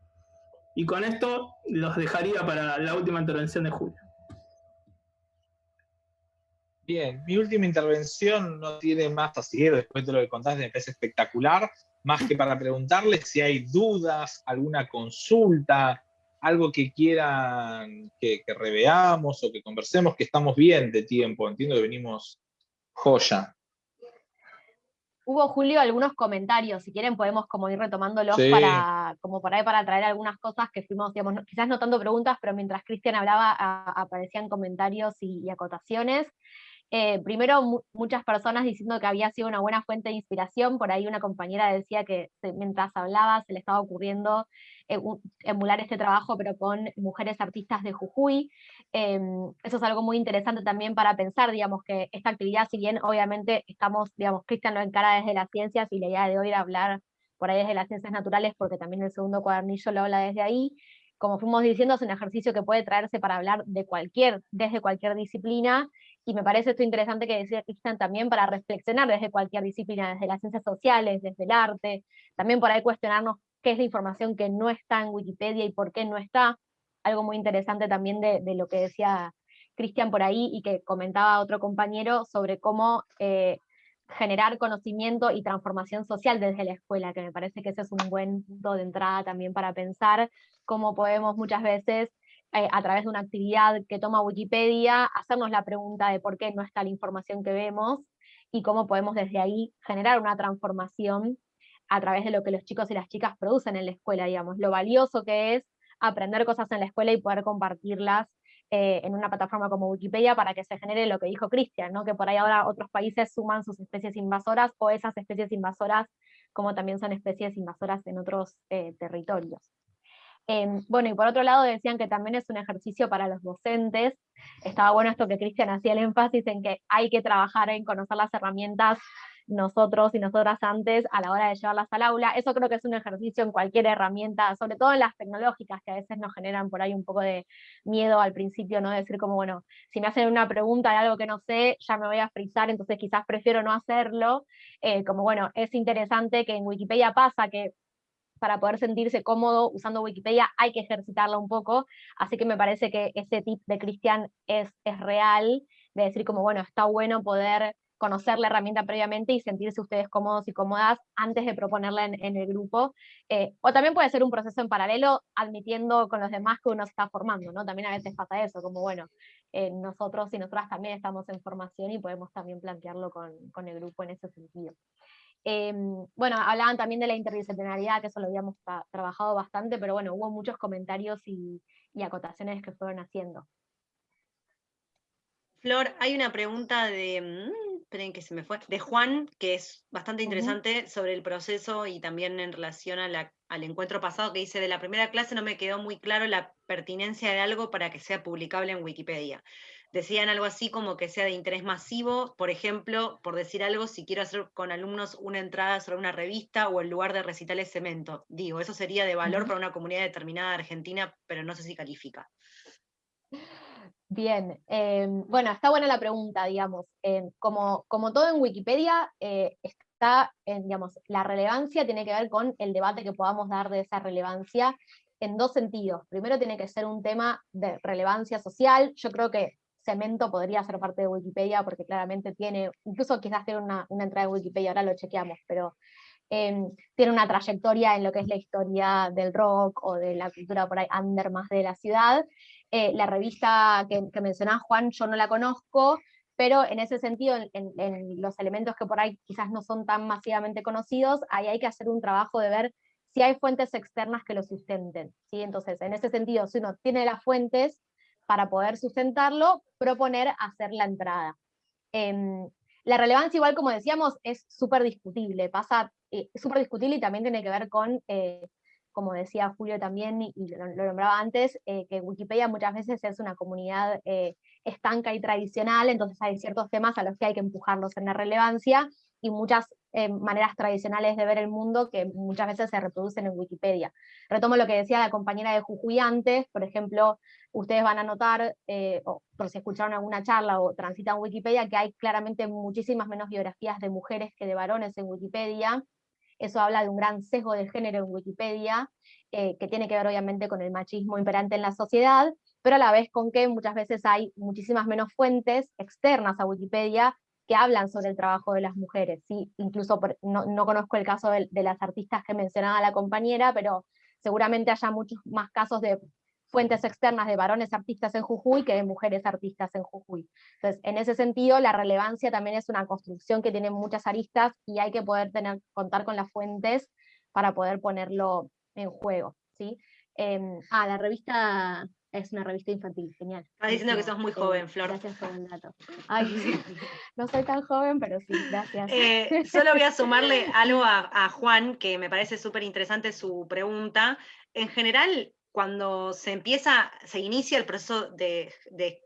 Y con esto los dejaría para la última intervención de Julio. Bien, mi última intervención no tiene más así, después de lo que contaste, me parece espectacular, más que para preguntarles si hay dudas, alguna consulta, algo que quieran que, que reveamos o que conversemos, que estamos bien de tiempo, entiendo que venimos joya hubo, Julio, algunos comentarios, si quieren podemos como ir retomándolos para, como por ahí para traer algunas cosas que fuimos, digamos, quizás no tanto preguntas, pero mientras Cristian hablaba aparecían comentarios y, acotaciones. Eh, primero, muchas personas diciendo que había sido una buena fuente de inspiración, por ahí una compañera decía que mientras hablaba se le estaba ocurriendo emular este trabajo, pero con mujeres artistas de Jujuy. Em, eso es algo muy interesante también para pensar, digamos, que esta actividad, si bien obviamente estamos, digamos, Cristian lo encara desde las ciencias y la idea de hoy era hablar por ahí desde las ciencias naturales, porque también el segundo cuadernillo lo habla desde ahí, como fuimos diciendo, es un ejercicio que puede traerse para hablar de cualquier, desde cualquier disciplina, y me parece esto interesante que decía Cristian también para reflexionar desde cualquier disciplina, desde las ciencias sociales, desde el arte, también por ahí cuestionarnos qué es la información que no está en Wikipedia y por qué no está. Algo muy interesante también de, lo que decía Cristian por ahí y que comentaba otro compañero sobre cómo eh, generar conocimiento y transformación social desde la escuela, que me parece que ese es un buen punto de entrada también para pensar cómo podemos muchas veces, eh, a través de una actividad que toma Wikipedia, hacernos la pregunta de por qué no está la información que vemos y cómo podemos desde ahí generar una transformación a través de lo que los chicos y las chicas producen en la escuela, digamos, lo valioso que es aprender cosas en la escuela y poder compartirlas eh, en una plataforma como Wikipedia para que se genere lo que dijo Cristian, ¿no? que por ahí ahora otros países suman sus especies invasoras o esas especies invasoras como también son especies invasoras en otros eh, territorios. Em, bueno, y por otro lado decían que también es un ejercicio para los docentes. Estaba bueno esto que Cristian hacía el énfasis en que hay que trabajar en conocer las herramientas nosotros y nosotras antes a la hora de llevarlas al aula. Eso creo que es un ejercicio en cualquier herramienta, sobre todo en las tecnológicas, que a veces nos generan por ahí un poco de miedo al principio, ¿no? Decir como, bueno, si me hacen una pregunta de algo que no sé, ya me voy a frizar, entonces quizás prefiero no hacerlo. Eh, como, bueno, es interesante que en Wikipedia pasa que para poder sentirse cómodo usando Wikipedia hay que ejercitarla un poco, así que me parece que ese tip de Cristian es, es real, de decir como, bueno, está bueno poder conocer la herramienta previamente y sentirse ustedes cómodos y cómodas antes de proponerla en, el grupo. Eh, o también puede ser un proceso en paralelo, admitiendo con los demás que uno se está formando, ¿no? También a veces pasa eso, como bueno, eh, nosotros y nosotras también estamos en formación y podemos también plantearlo con, con el grupo en ese sentido. Em, bueno, hablaban también de la interdisciplinaridad, que eso lo habíamos trabajado bastante, pero bueno, hubo muchos comentarios y, y acotaciones que fueron haciendo. Flor, hay una pregunta de, mm, esperen que se me fue, de Juan, que es bastante interesante sobre el proceso y también en relación al encuentro pasado que dice, de la primera clase no me quedó muy claro la pertinencia de algo para que sea publicable en Wikipedia. Decían algo así como que sea de interés masivo, por ejemplo, por decir algo, si quiero hacer con alumnos una entrada sobre una revista o el lugar de recitales cemento. Digo, eso sería de valor para una comunidad determinada de Argentina, pero no sé si califica. Bien, em, bueno, está buena la pregunta, digamos. Em, como, como todo en Wikipedia, eh, está, digamos, la relevancia tiene que ver con el debate que podamos dar de esa relevancia en dos sentidos. Primero tiene que ser un tema de relevancia social. Yo creo que Cemento podría ser parte de Wikipedia porque claramente tiene, incluso quizás tiene una, entrada en Wikipedia, ahora lo chequeamos, pero em, tiene una trayectoria en lo que es la historia del rock o de la cultura por ahí under más de la ciudad. Eh, la revista que, que mencionaba Juan, yo no la conozco, pero en ese sentido, en, los elementos que por ahí quizás no son tan masivamente conocidos, ahí hay que hacer un trabajo de ver si hay fuentes externas que lo sustenten. ¿sí? Entonces, en ese sentido, si uno tiene las fuentes, para poder sustentarlo, proponer hacer la entrada. Em, la relevancia, igual como decíamos, es súper discutible, pasa, eh, súper discutible y también tiene que ver con, eh, como decía Julio también, y, lo, nombraba antes, eh, que Wikipedia muchas veces es una comunidad estanca y tradicional, entonces hay ciertos temas a los que hay que empujarlos en la relevancia, y muchas maneras tradicionales de ver el mundo que muchas veces se reproducen en Wikipedia. Retomo lo que decía la compañera de Jujuy antes, por ejemplo, ustedes van a notar, eh, o por si escucharon alguna charla o transitan Wikipedia, que hay claramente muchísimas menos biografías de mujeres que de varones en Wikipedia. Eso habla de un gran sesgo de género en Wikipedia, eh, que tiene que ver obviamente con el machismo imperante en la sociedad, pero a la vez con que muchas veces hay muchísimas menos fuentes externas a Wikipedia que hablan sobre el trabajo de las mujeres. ¿sí? Incluso no, conozco el caso de, las artistas que mencionaba la compañera, pero seguramente haya muchos más casos de fuentes externas de varones artistas en Jujuy que de mujeres artistas en Jujuy. Entonces, en ese sentido, la relevancia también es una construcción que tiene muchas aristas y hay que poder contar con las fuentes para poder ponerlo en juego. ¿sí? Em, ah, la revista es una revista infantil, genial. Estás diciendo que sos muy joven, Flor. Gracias por el dato. Ay, no soy tan joven, pero sí, gracias. Eh, solo voy a sumarle algo a, a Juan, que me parece súper interesante su pregunta. En general, cuando se empieza, se inicia el proceso de,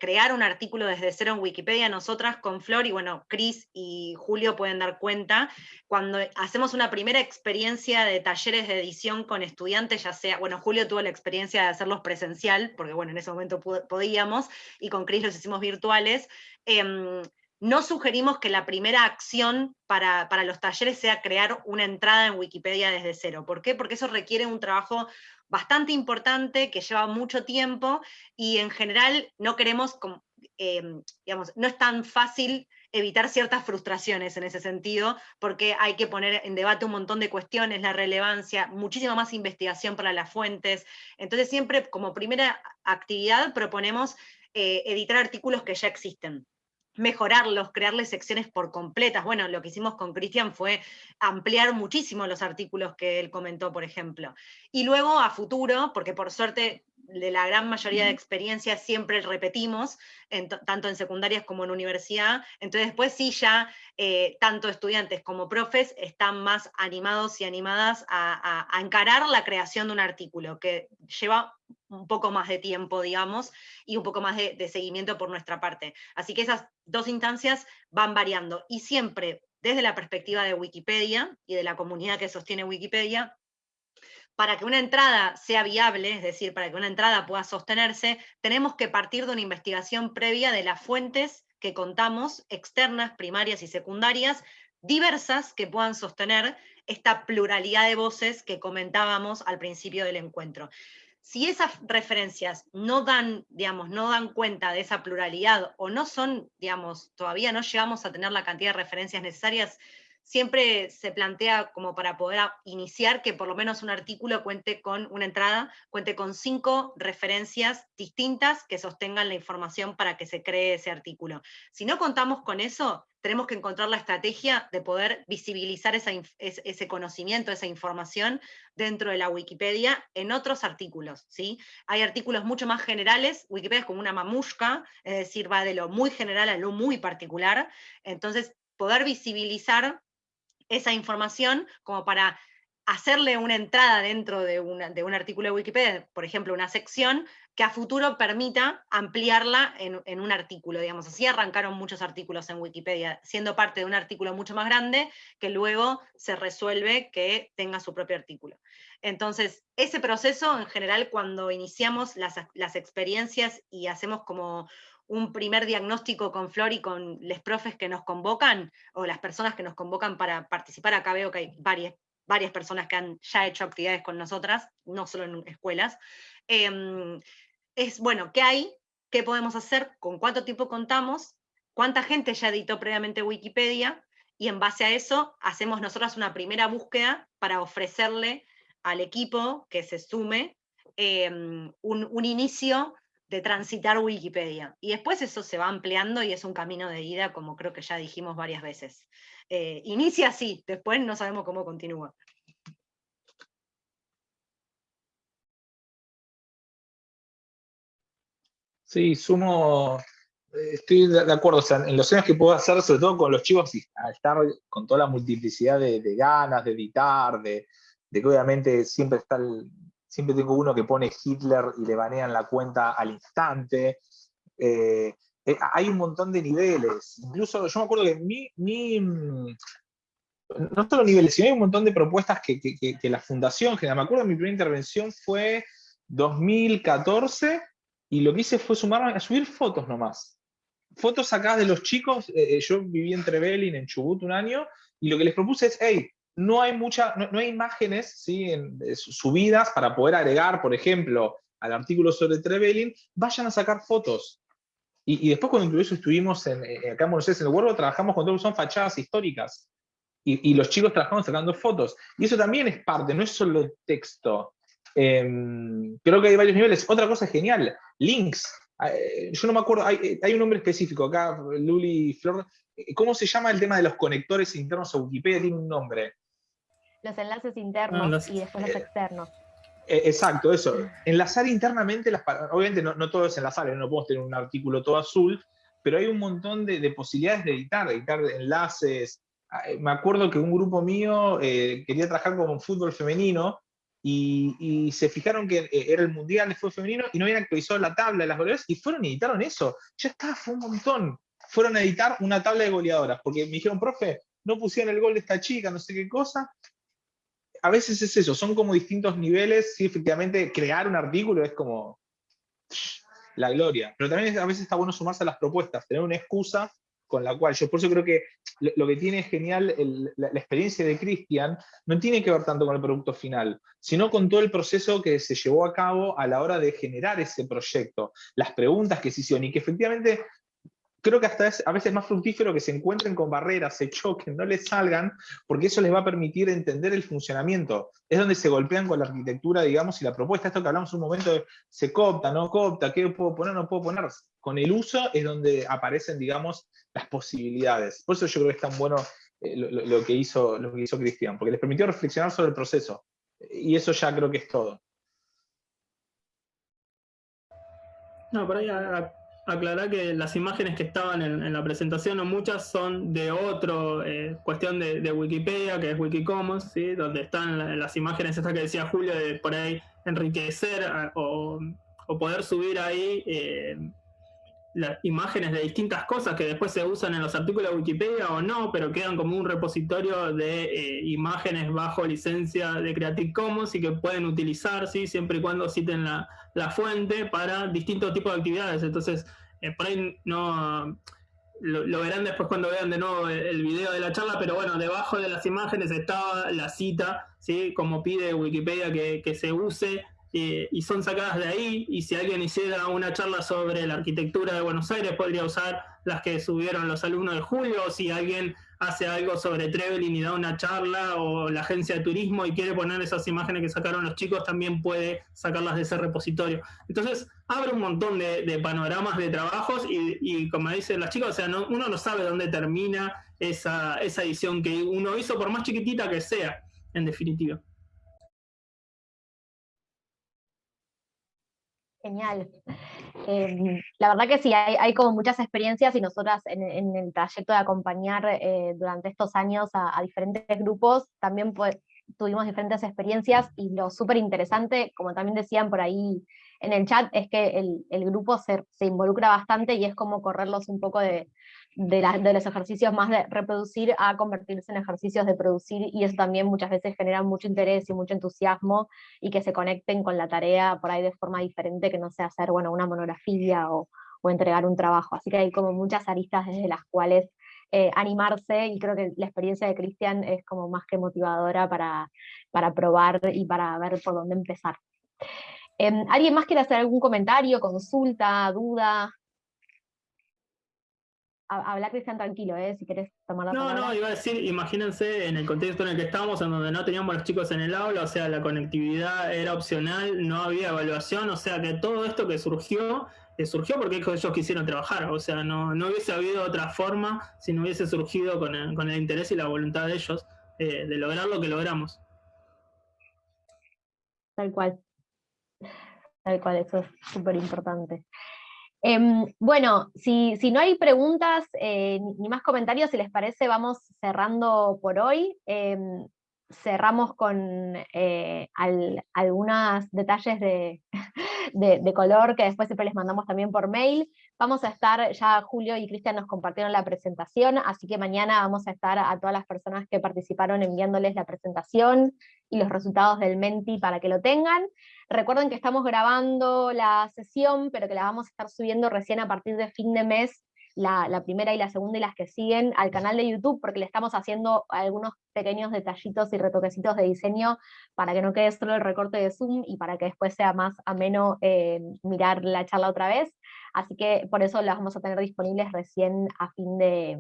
crear un artículo desde cero en Wikipedia, nosotras con Flor, y bueno, Cris y Julio pueden dar cuenta, cuando hacemos una primera experiencia de talleres de edición con estudiantes, ya sea, bueno, Julio tuvo la experiencia de hacerlos presencial, porque bueno, en ese momento podíamos, y con Cris los hicimos virtuales, em, no sugerimos que la primera acción para, para, los talleres sea crear una entrada en Wikipedia desde cero. ¿Por qué? Porque eso requiere un trabajo bastante importante, que lleva mucho tiempo, y en general no queremos, em, digamos, no es tan fácil evitar ciertas frustraciones en ese sentido, porque hay que poner en debate un montón de cuestiones, la relevancia, muchísima más investigación para las fuentes. Entonces siempre como primera actividad proponemos eh, editar artículos que ya existen mejorarlos, crearles secciones por completas. Bueno, lo que hicimos con Cristian fue ampliar muchísimo los artículos que él comentó, por ejemplo. Y luego a futuro, porque por suerte de la gran mayoría de experiencias siempre repetimos, tanto en secundarias como en universidad, entonces después sí ya eh, tanto estudiantes como profes están más animados y animadas a, encarar la creación de un artículo, que lleva un poco más de tiempo, digamos, y un poco más de, de seguimiento por nuestra parte. Así que esas dos instancias van variando, y siempre desde la perspectiva de Wikipedia y de la comunidad que sostiene Wikipedia, para que una entrada sea viable, es decir, para que una entrada pueda sostenerse, tenemos que partir de una investigación previa de las fuentes que contamos, externas, primarias y secundarias, diversas que puedan sostener esta pluralidad de voces que comentábamos al principio del encuentro. Si esas referencias no dan, digamos, no dan cuenta de esa pluralidad o no son, digamos, todavía no llegamos a tener la cantidad de referencias necesarias, siempre se plantea como para poder iniciar que por lo menos un artículo cuente con una entrada, cuente con cinco referencias distintas que sostengan la información para que se cree ese artículo. Si no contamos con eso, tenemos que encontrar la estrategia de poder visibilizar ese conocimiento, esa información dentro de la Wikipedia en otros artículos. ¿sí? Hay artículos mucho más generales, Wikipedia es como una mamushka, es decir, va de lo muy general a lo muy particular, entonces poder visibilizar esa información como para hacerle una entrada dentro de, de, un artículo de Wikipedia, por ejemplo, una sección, que a futuro permita ampliarla en, un artículo, digamos. Así arrancaron muchos artículos en Wikipedia, siendo parte de un artículo mucho más grande, que luego se resuelve que tenga su propio artículo. Entonces, ese proceso, en general, cuando iniciamos las, las experiencias y hacemos como un primer diagnóstico con Flor y con los profes que nos convocan, o las personas que nos convocan para participar, acá veo que hay varias, varias personas que han ya hecho actividades con nosotras, no solo en escuelas, em, es, bueno, ¿qué hay? ¿Qué podemos hacer? ¿Con cuánto tiempo contamos? ¿Cuánta gente ya editó previamente Wikipedia? Y en base a eso hacemos nosotras una primera búsqueda para ofrecerle al equipo que se sume em, un, inicio de transitar Wikipedia. Y después eso se va ampliando y es un camino de ida, como creo que ya dijimos varias veces. Eh, inicia así, después no sabemos cómo continúa. Sí, sumo, eh, estoy de acuerdo, en los años que puedo hacer, sobre todo con los chicos, al estar con toda la multiplicidad de, ganas, de editar, de, que obviamente siempre está siempre tengo uno que pone Hitler y le banean la cuenta al instante. Eh, eh, hay un montón de niveles. Incluso yo me acuerdo que mi, mi no solo niveles, sino hay un montón de propuestas que, la fundación Me acuerdo mi primera intervención fue 2014 y lo que hice fue sumarme a subir fotos nomás. Fotos sacadas de los chicos. Eh, yo viví en Trevelin, en Chubut, un año, y lo que les propuse es, hey, no hay, mucha, no, hay imágenes ¿sí? subidas para poder agregar, por ejemplo, al artículo sobre Trevelin, vayan a sacar fotos. Y, después cuando incluso estuvimos eh, acá en Buenos Aires, en el Huervo, trabajamos con todo que son fachadas históricas. Y, los chicos trabajamos sacando fotos. Y eso también es parte, no es solo texto. Em, creo que hay varios niveles. Otra cosa genial, links. Eh, yo no me acuerdo, hay, hay, un nombre específico acá, Luli Flor. Eh, ¿Cómo se llama el tema de los conectores internos a Wikipedia? Tiene un nombre. Los enlaces internos y después los externos. Eh, exacto, eso. Enlazar internamente las Obviamente no, todo es enlazar, no podemos tener un artículo todo azul, pero hay un montón de, posibilidades de editar, editar enlaces. Ah, eh, me acuerdo que un grupo mío eh, quería trabajar con fútbol femenino y, se fijaron que era el mundial de fútbol femenino y no habían actualizado la tabla de las goleadoras y fueron y editaron eso. Ya está, fue un montón. Fueron a editar una tabla de goleadoras porque me dijeron, profe, no pusieron el gol de esta chica, no sé qué cosa, a veces es eso, son como distintos niveles, sí, efectivamente, crear un artículo es como la gloria, pero también a veces está bueno sumarse a las propuestas, tener una excusa con la cual, yo por eso creo que lo, que tiene genial la, experiencia de Cristian no tiene que ver tanto con el producto final, sino con todo el proceso que se llevó a cabo a la hora de generar ese proyecto, las preguntas que se hicieron y que efectivamente creo que hasta es a veces más fructífero que se encuentren con barreras, se choquen, no les salgan, porque eso les va a permitir entender el funcionamiento. Es donde se golpean con la arquitectura, digamos, y la propuesta, esto que hablamos un momento de se copta, no copta, qué puedo poner, no puedo poner. Con el uso es donde aparecen, digamos, las posibilidades. Por eso yo creo que es tan bueno eh, lo, que hizo, lo que hizo Cristian, porque les permitió reflexionar sobre el proceso. Y eso ya creo que es todo. No, por ahí aclarar que las imágenes que estaban en, la presentación, o muchas son de otro, eh, cuestión de, Wikipedia, que es Wikicommons, ¿sí? donde están las imágenes estas que decía Julio, de por ahí enriquecer o, poder subir ahí eh, las imágenes de distintas cosas que después se usan en los artículos de Wikipedia o no, pero quedan como un repositorio de eh, imágenes bajo licencia de Creative Commons y que pueden utilizar, ¿sí? siempre y cuando citen la, la fuente para distintos tipos de actividades. Entonces, eh, por ahí no lo, verán después cuando vean de nuevo el, video de la charla, pero bueno, debajo de las imágenes estaba la cita, ¿sí? como pide Wikipedia que, que se use eh, y son sacadas de ahí. Y si alguien hiciera una charla sobre la arquitectura de Buenos Aires, podría usar las que subieron los alumnos de Julio. O si alguien hace algo sobre Trevelin y da una charla, o la agencia de turismo y quiere poner esas imágenes que sacaron los chicos, también puede sacarlas de ese repositorio. Entonces, abre un montón de, panoramas de trabajos y, como dicen las chicas, o sea, uno no sabe dónde termina esa, esa edición que uno hizo, por más chiquitita que sea, en definitiva. Genial. Em, la verdad que sí, hay, como muchas experiencias y nosotras en, el trayecto de acompañar eh, durante estos años a, diferentes grupos, también tuvimos diferentes experiencias y lo súper interesante, como también decían por ahí en el chat, es que el, grupo se, involucra bastante y es como correrlos un poco de, de, los ejercicios más de reproducir a convertirse en ejercicios de producir, y eso también muchas veces genera mucho interés y mucho entusiasmo, y que se conecten con la tarea por ahí de forma diferente, que no sea hacer bueno, una monografía o, o entregar un trabajo. Así que hay como muchas aristas desde las cuales eh, animarse, y creo que la experiencia de Cristian es como más que motivadora para, para probar y para ver por dónde empezar. Em, ¿Alguien más quiere hacer algún comentario, consulta, duda? Habla Cristian tranquilo, ¿eh? si querés tomar la palabra. No, no, iba a decir, imagínense en el contexto en el que estamos, en donde no teníamos los chicos en el aula, o sea, la conectividad era opcional, no había evaluación, o sea que todo esto que surgió surgió porque ellos quisieron trabajar, o sea, no, no, hubiese habido otra forma si no hubiese surgido con el, con el interés y la voluntad de ellos eh, de lograr lo que logramos. Tal cual. Tal cual, eso es súper importante. Em, bueno, si, si, no hay preguntas eh, ni más comentarios, si les parece, vamos cerrando por hoy. Em, cerramos con eh, algunos detalles de, de, color que después siempre les mandamos también por mail. Vamos a estar, ya Julio y Cristian nos compartieron la presentación, así que mañana vamos a estar a todas las personas que participaron enviándoles la presentación y los resultados del Menti para que lo tengan. Recuerden que estamos grabando la sesión, pero que la vamos a estar subiendo recién a partir de fin de mes la, primera y la segunda y las que siguen al canal de YouTube, porque le estamos haciendo algunos pequeños detallitos y retoquecitos de diseño para que no quede solo el recorte de Zoom y para que después sea más ameno eh, mirar la charla otra vez. Así que por eso las vamos a tener disponibles recién a fin de,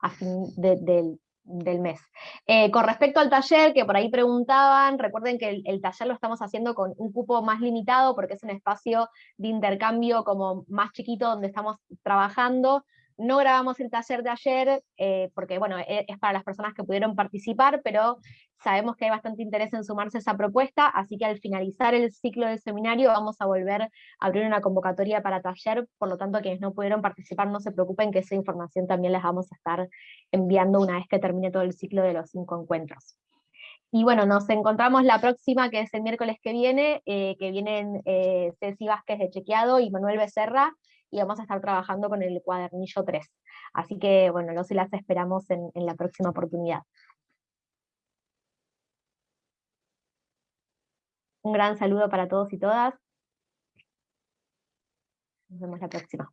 a fin del del mes. Eh, con respecto al taller, que por ahí preguntaban, recuerden que el, taller lo estamos haciendo con un cupo más limitado porque es un espacio de intercambio como más chiquito donde estamos trabajando, no grabamos el taller de ayer, eh, porque bueno, e, es para las personas que pudieron participar, pero sabemos que hay bastante interés en sumarse a esa propuesta, así que al finalizar el ciclo del seminario vamos a volver a abrir una convocatoria para taller, por lo tanto quienes no pudieron participar no se preocupen que esa información también les vamos a estar enviando una vez que termine todo el ciclo de los cinco encuentros. Y bueno, nos encontramos la próxima, que es el miércoles que viene, eh, que vienen eh, Ceci Vázquez de Chequeado y Manuel Becerra, y vamos a estar trabajando con el cuadernillo 3. Así que bueno, los y las esperamos en, en la próxima oportunidad. Un gran saludo para todos y todas. Nos vemos la próxima.